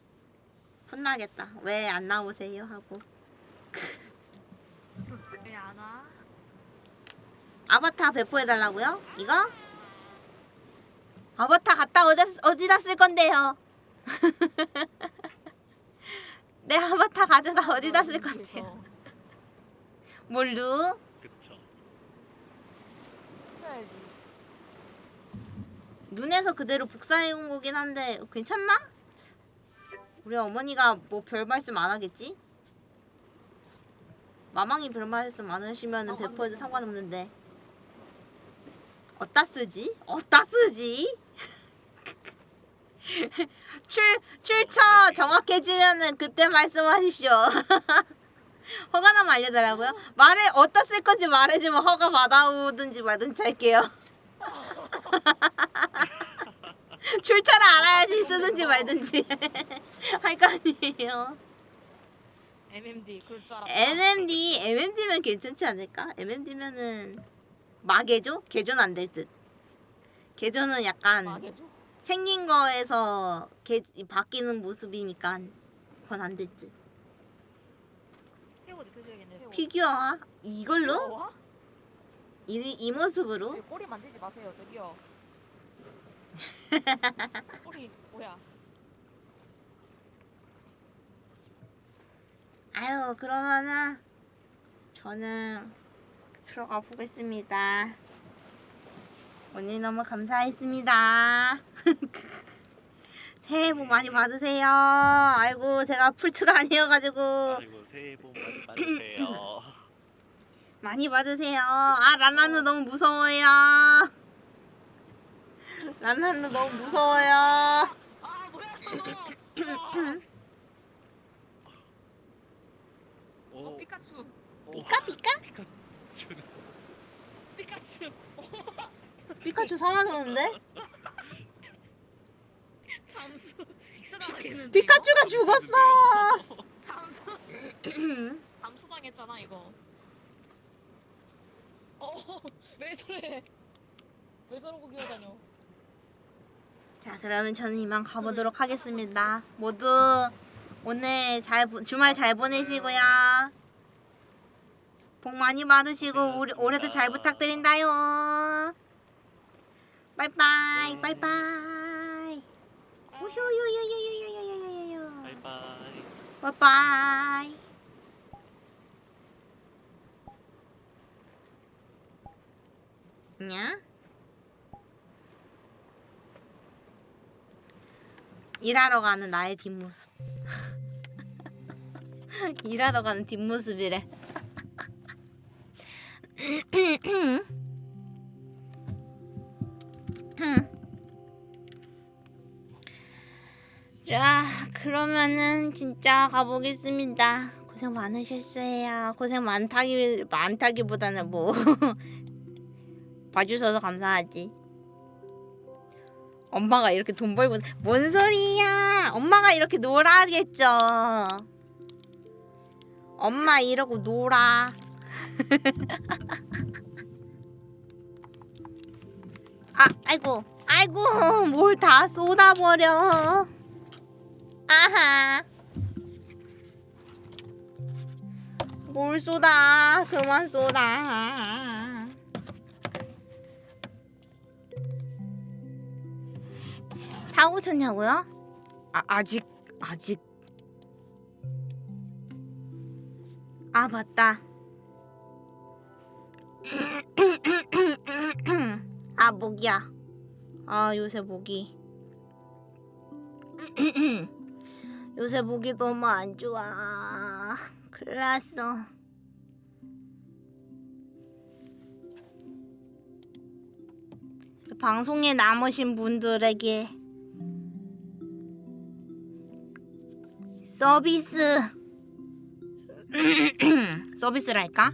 혼나겠다. 왜 안 나오세요 하고. 왜 안 와? 아바타 배포해달라고요? 이거? 아바타 갖다 어디다, 어디다 쓸 건데요? 내 아바타 가져다 어디다 쓸 건데요? 뭘로? 그쵸. 눈에서 그대로 복사해 온 거긴 한데 괜찮나? 우리 어머니가 뭐 별 말씀 안 하겠지? 마망이 별 말씀 안 하시면은 배포해도 상관없는데 어디다 쓰지? 어디다 쓰지? 출 출처 정확해지면은 그때 말씀하십시오. 허가 나면 알려달라고요? 말해 어디다 쓸 건지 말해주면 허가 받아오든지 말든지 할게요. 출처를 알아야지 쓰든지 말든지 할 거 아니에요. MMD 그럴 줄 알았다. MMD MMD면 괜찮지 않을까? MMD면은 마개조? 개조는 안 될 듯. 개조는 약간 망해줘. 생긴 거에서 개, 바뀌는 모습이니까 그건 안 될 듯. 피규어화? 이걸로? 와? 이, 이 모습으로? 꼬리 만들지 마세요, 저기요. 꼬리 뭐야? 아유 그러면은 저는 들어가 보겠습니다. 오늘 너무 감사했습니다. 새해 복 많이 받으세요. 아이고 제가 풀트가 아니어가지고 아이고 새해 복 많이 받으세요. 많이 받으세요. 아 란란루 너무 무서워요. 란란루 너무 무서워요. 아 뭐야 저 오, 피카츄. 오, 피카 피카? 피카츄. 피카츄 사라졌는데? 잠수. 피카츄가 죽었어. 잠수. 잠수 당했잖아 이거. 어, 왜 저래? 왜 저러고 기어다녀? 자 그러면 저는 이만 가보도록 하겠습니다. 모두 오늘 잘 보- 주말 잘 보내시고요. 복 많이 받으시고 올, 올해도 잘 부탁드린다요. 빠이빠이 빠이빠이. 우효요요요요요요요요요. 바이바이. 빠이 빠이. 냐? 일하러 가는 나의 뒷모습. 일하러 가는 뒷모습이래. 자, 그러면은 진짜 가보겠습니다. 고생 많으셨어요. 고생 많다기 많다기보다는 뭐 봐주셔서 감사하지. 엄마가 이렇게 돈 벌고 뭔 소리야? 엄마가 이렇게 놀아야겠죠. 엄마 이러고 놀아. 아, 아이고, 아이고, 뭘 다 쏟아버려. 아하. 뭘 쏟아? 그만 쏟아. 사고 쳤냐고요? 아, 아직 아직. 아 맞다. 아 목이야. 아 요새 목이 요새 목이 너무 안 좋아. 큰일 났어. 방송에 남으신 분들에게 서비스 서비스랄까?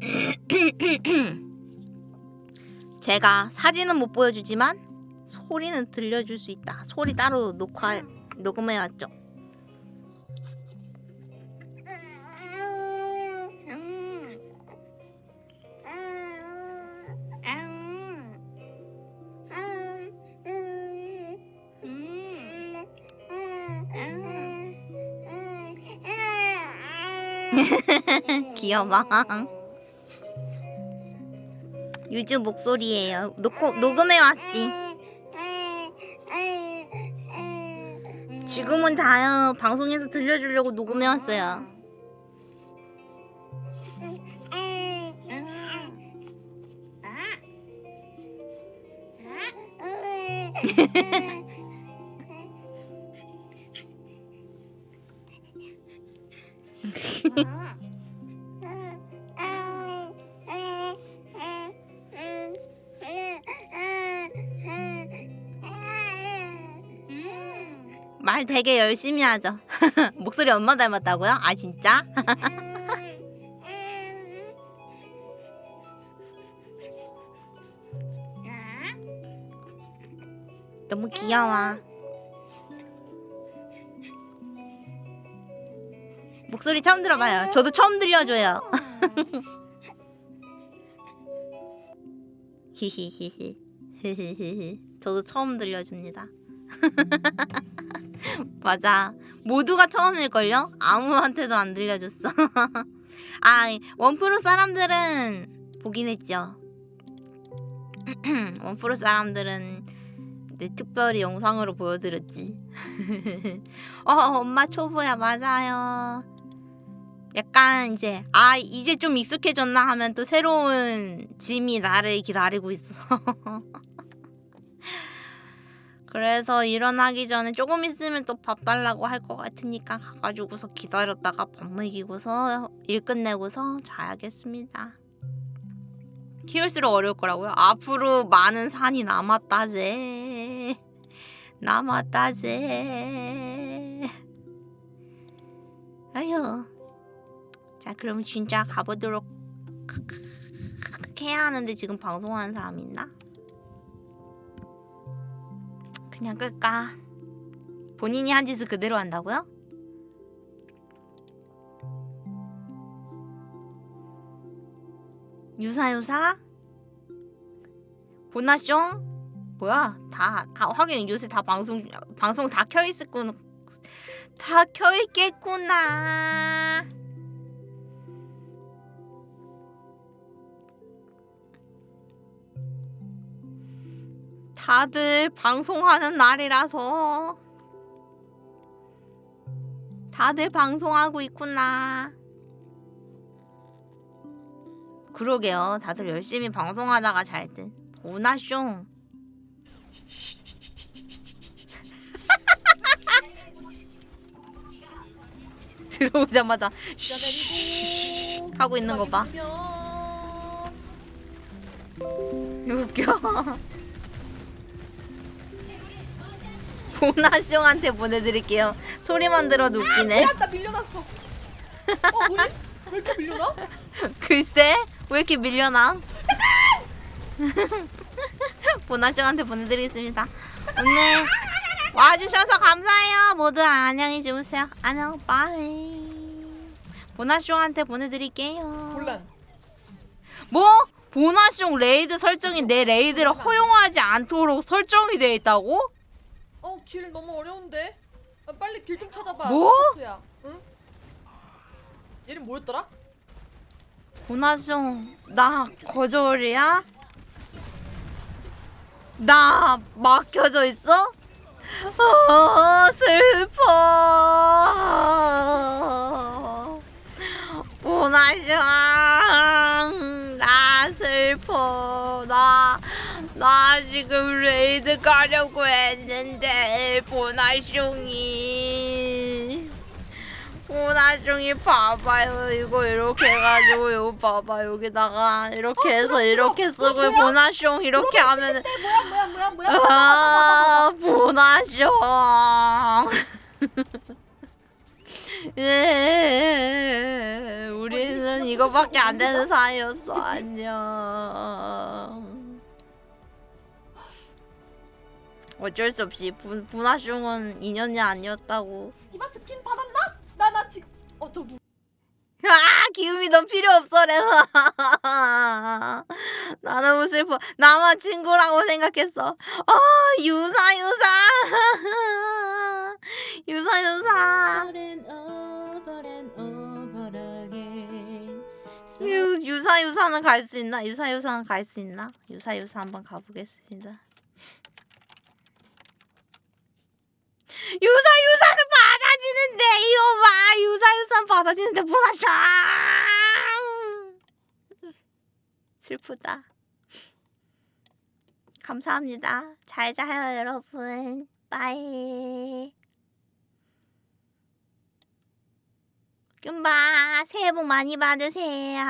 제가 사진은 못 보여주지만 소리는 들려줄 수 있다. 소리 따로 녹화 녹음해왔죠. 귀여워. 유주 목소리예요. 녹 녹음해 왔지. 지금은 자요. 방송에서 들려주려고 녹음해 왔어요. 말 되게 열심히 하죠. 목소리 엄마 닮았다고요? 아 진짜? 너무 귀여워. 목소리 처음 들어봐요. 저도 처음 들려줘요. 히히히히. 저도 처음 들려줍니다. 맞아. 모두가 처음일걸요? 아무한테도 안 들려줬어. 아, 원프로 사람들은 보긴 했죠. 원프로 사람들은 네, 특별히 영상으로 보여드렸지. 어, 엄마 초보야, 맞아요. 약간 이제, 아, 이제 좀 익숙해졌나 하면 또 새로운 짐이 나를 기다리고 있어. 그래서 일어나기 전에 조금 있으면 또 밥 달라고 할 것 같으니까 가가지고서 기다렸다가 밥 먹이고서 일 끝내고서 자야겠습니다. 키울수록 어려울 거라고요? 앞으로 많은 산이 남았다제. 남았다제. 아휴. 자 그럼 진짜 가보도록 해야 하는데 지금 방송하는 사람 있나? 그냥 끌까? 본인이 한 짓을 그대로 한다고요? 유사유사? 보나숑? 뭐야? 다, 다 하긴 요새 다 방송 방송 다 켜있었군 다 켜있겠구나 다들 방송하는 날이라서 다들 방송하고 있구나. 그러게요. 다들 열심히 방송하다가 잘 듯. 보나쇼. 들어오자마자 쉬 하고 있는 거 봐. 웃겨. 보나숑한테 보내드릴게요. 소리만 들어도 웃기네. 나 밀려났어. 어 뭐지? 왜 이렇게 밀려나? 글쎄 왜 이렇게 밀려나? 보나숑한테 보내드리겠습니다. 오늘 와주셔서 감사해요. 모두 안녕히 주무세요. 안녕 빠이. 보나숑한테 보내드릴게요. 곤란. 뭐? 보나숑 raid 설정이 내 raid를 허용하지 않도록 설정이 돼 있다고? 어 길 너무 어려운데. 아, 빨리 길 좀 찾아봐. 뭐? 야 응? 얘는 뭐였더라? 보나숑 나 거절이야? 나 막혀져 있어? 어, 슬퍼. 보나숑 나 슬퍼. 나, 나 지금 레이드 가려고 했는데 보나숑이. 보나중이 봐봐요. 이거 이렇게 해가지고 이거 봐봐. 여기다가 이렇게 해서 이렇게 쓰고 보나숑 이렇게 하면 뭐야 뭐야 뭐야 뭐야? 아 보나숑 예, 우리는 이거밖에 안 되는 사이였어. 안녕. 어쩔 수 없이 분, 분화숑은 인연이 아니었다고. 이마스 핀 받았나? 나 나 지금 어 저기 아 기움이 넌 필요 없어 그래서 나 너무 슬퍼. 나만 친구라고 생각했어. 아 유사 유사. 유사 유사. 유, 유사 유사는 갈 수 있나? 유사 유사는 갈 수 있나? 유사 유사 한번 가보겠습니다 유사 유사는 받아지는데 이거 봐. 유사 유사는 받아지는데 보나쇼 슬프다. 감사합니다. 잘 자요 여러분. 빠이. 뀨바 새해 복 많이 받으세요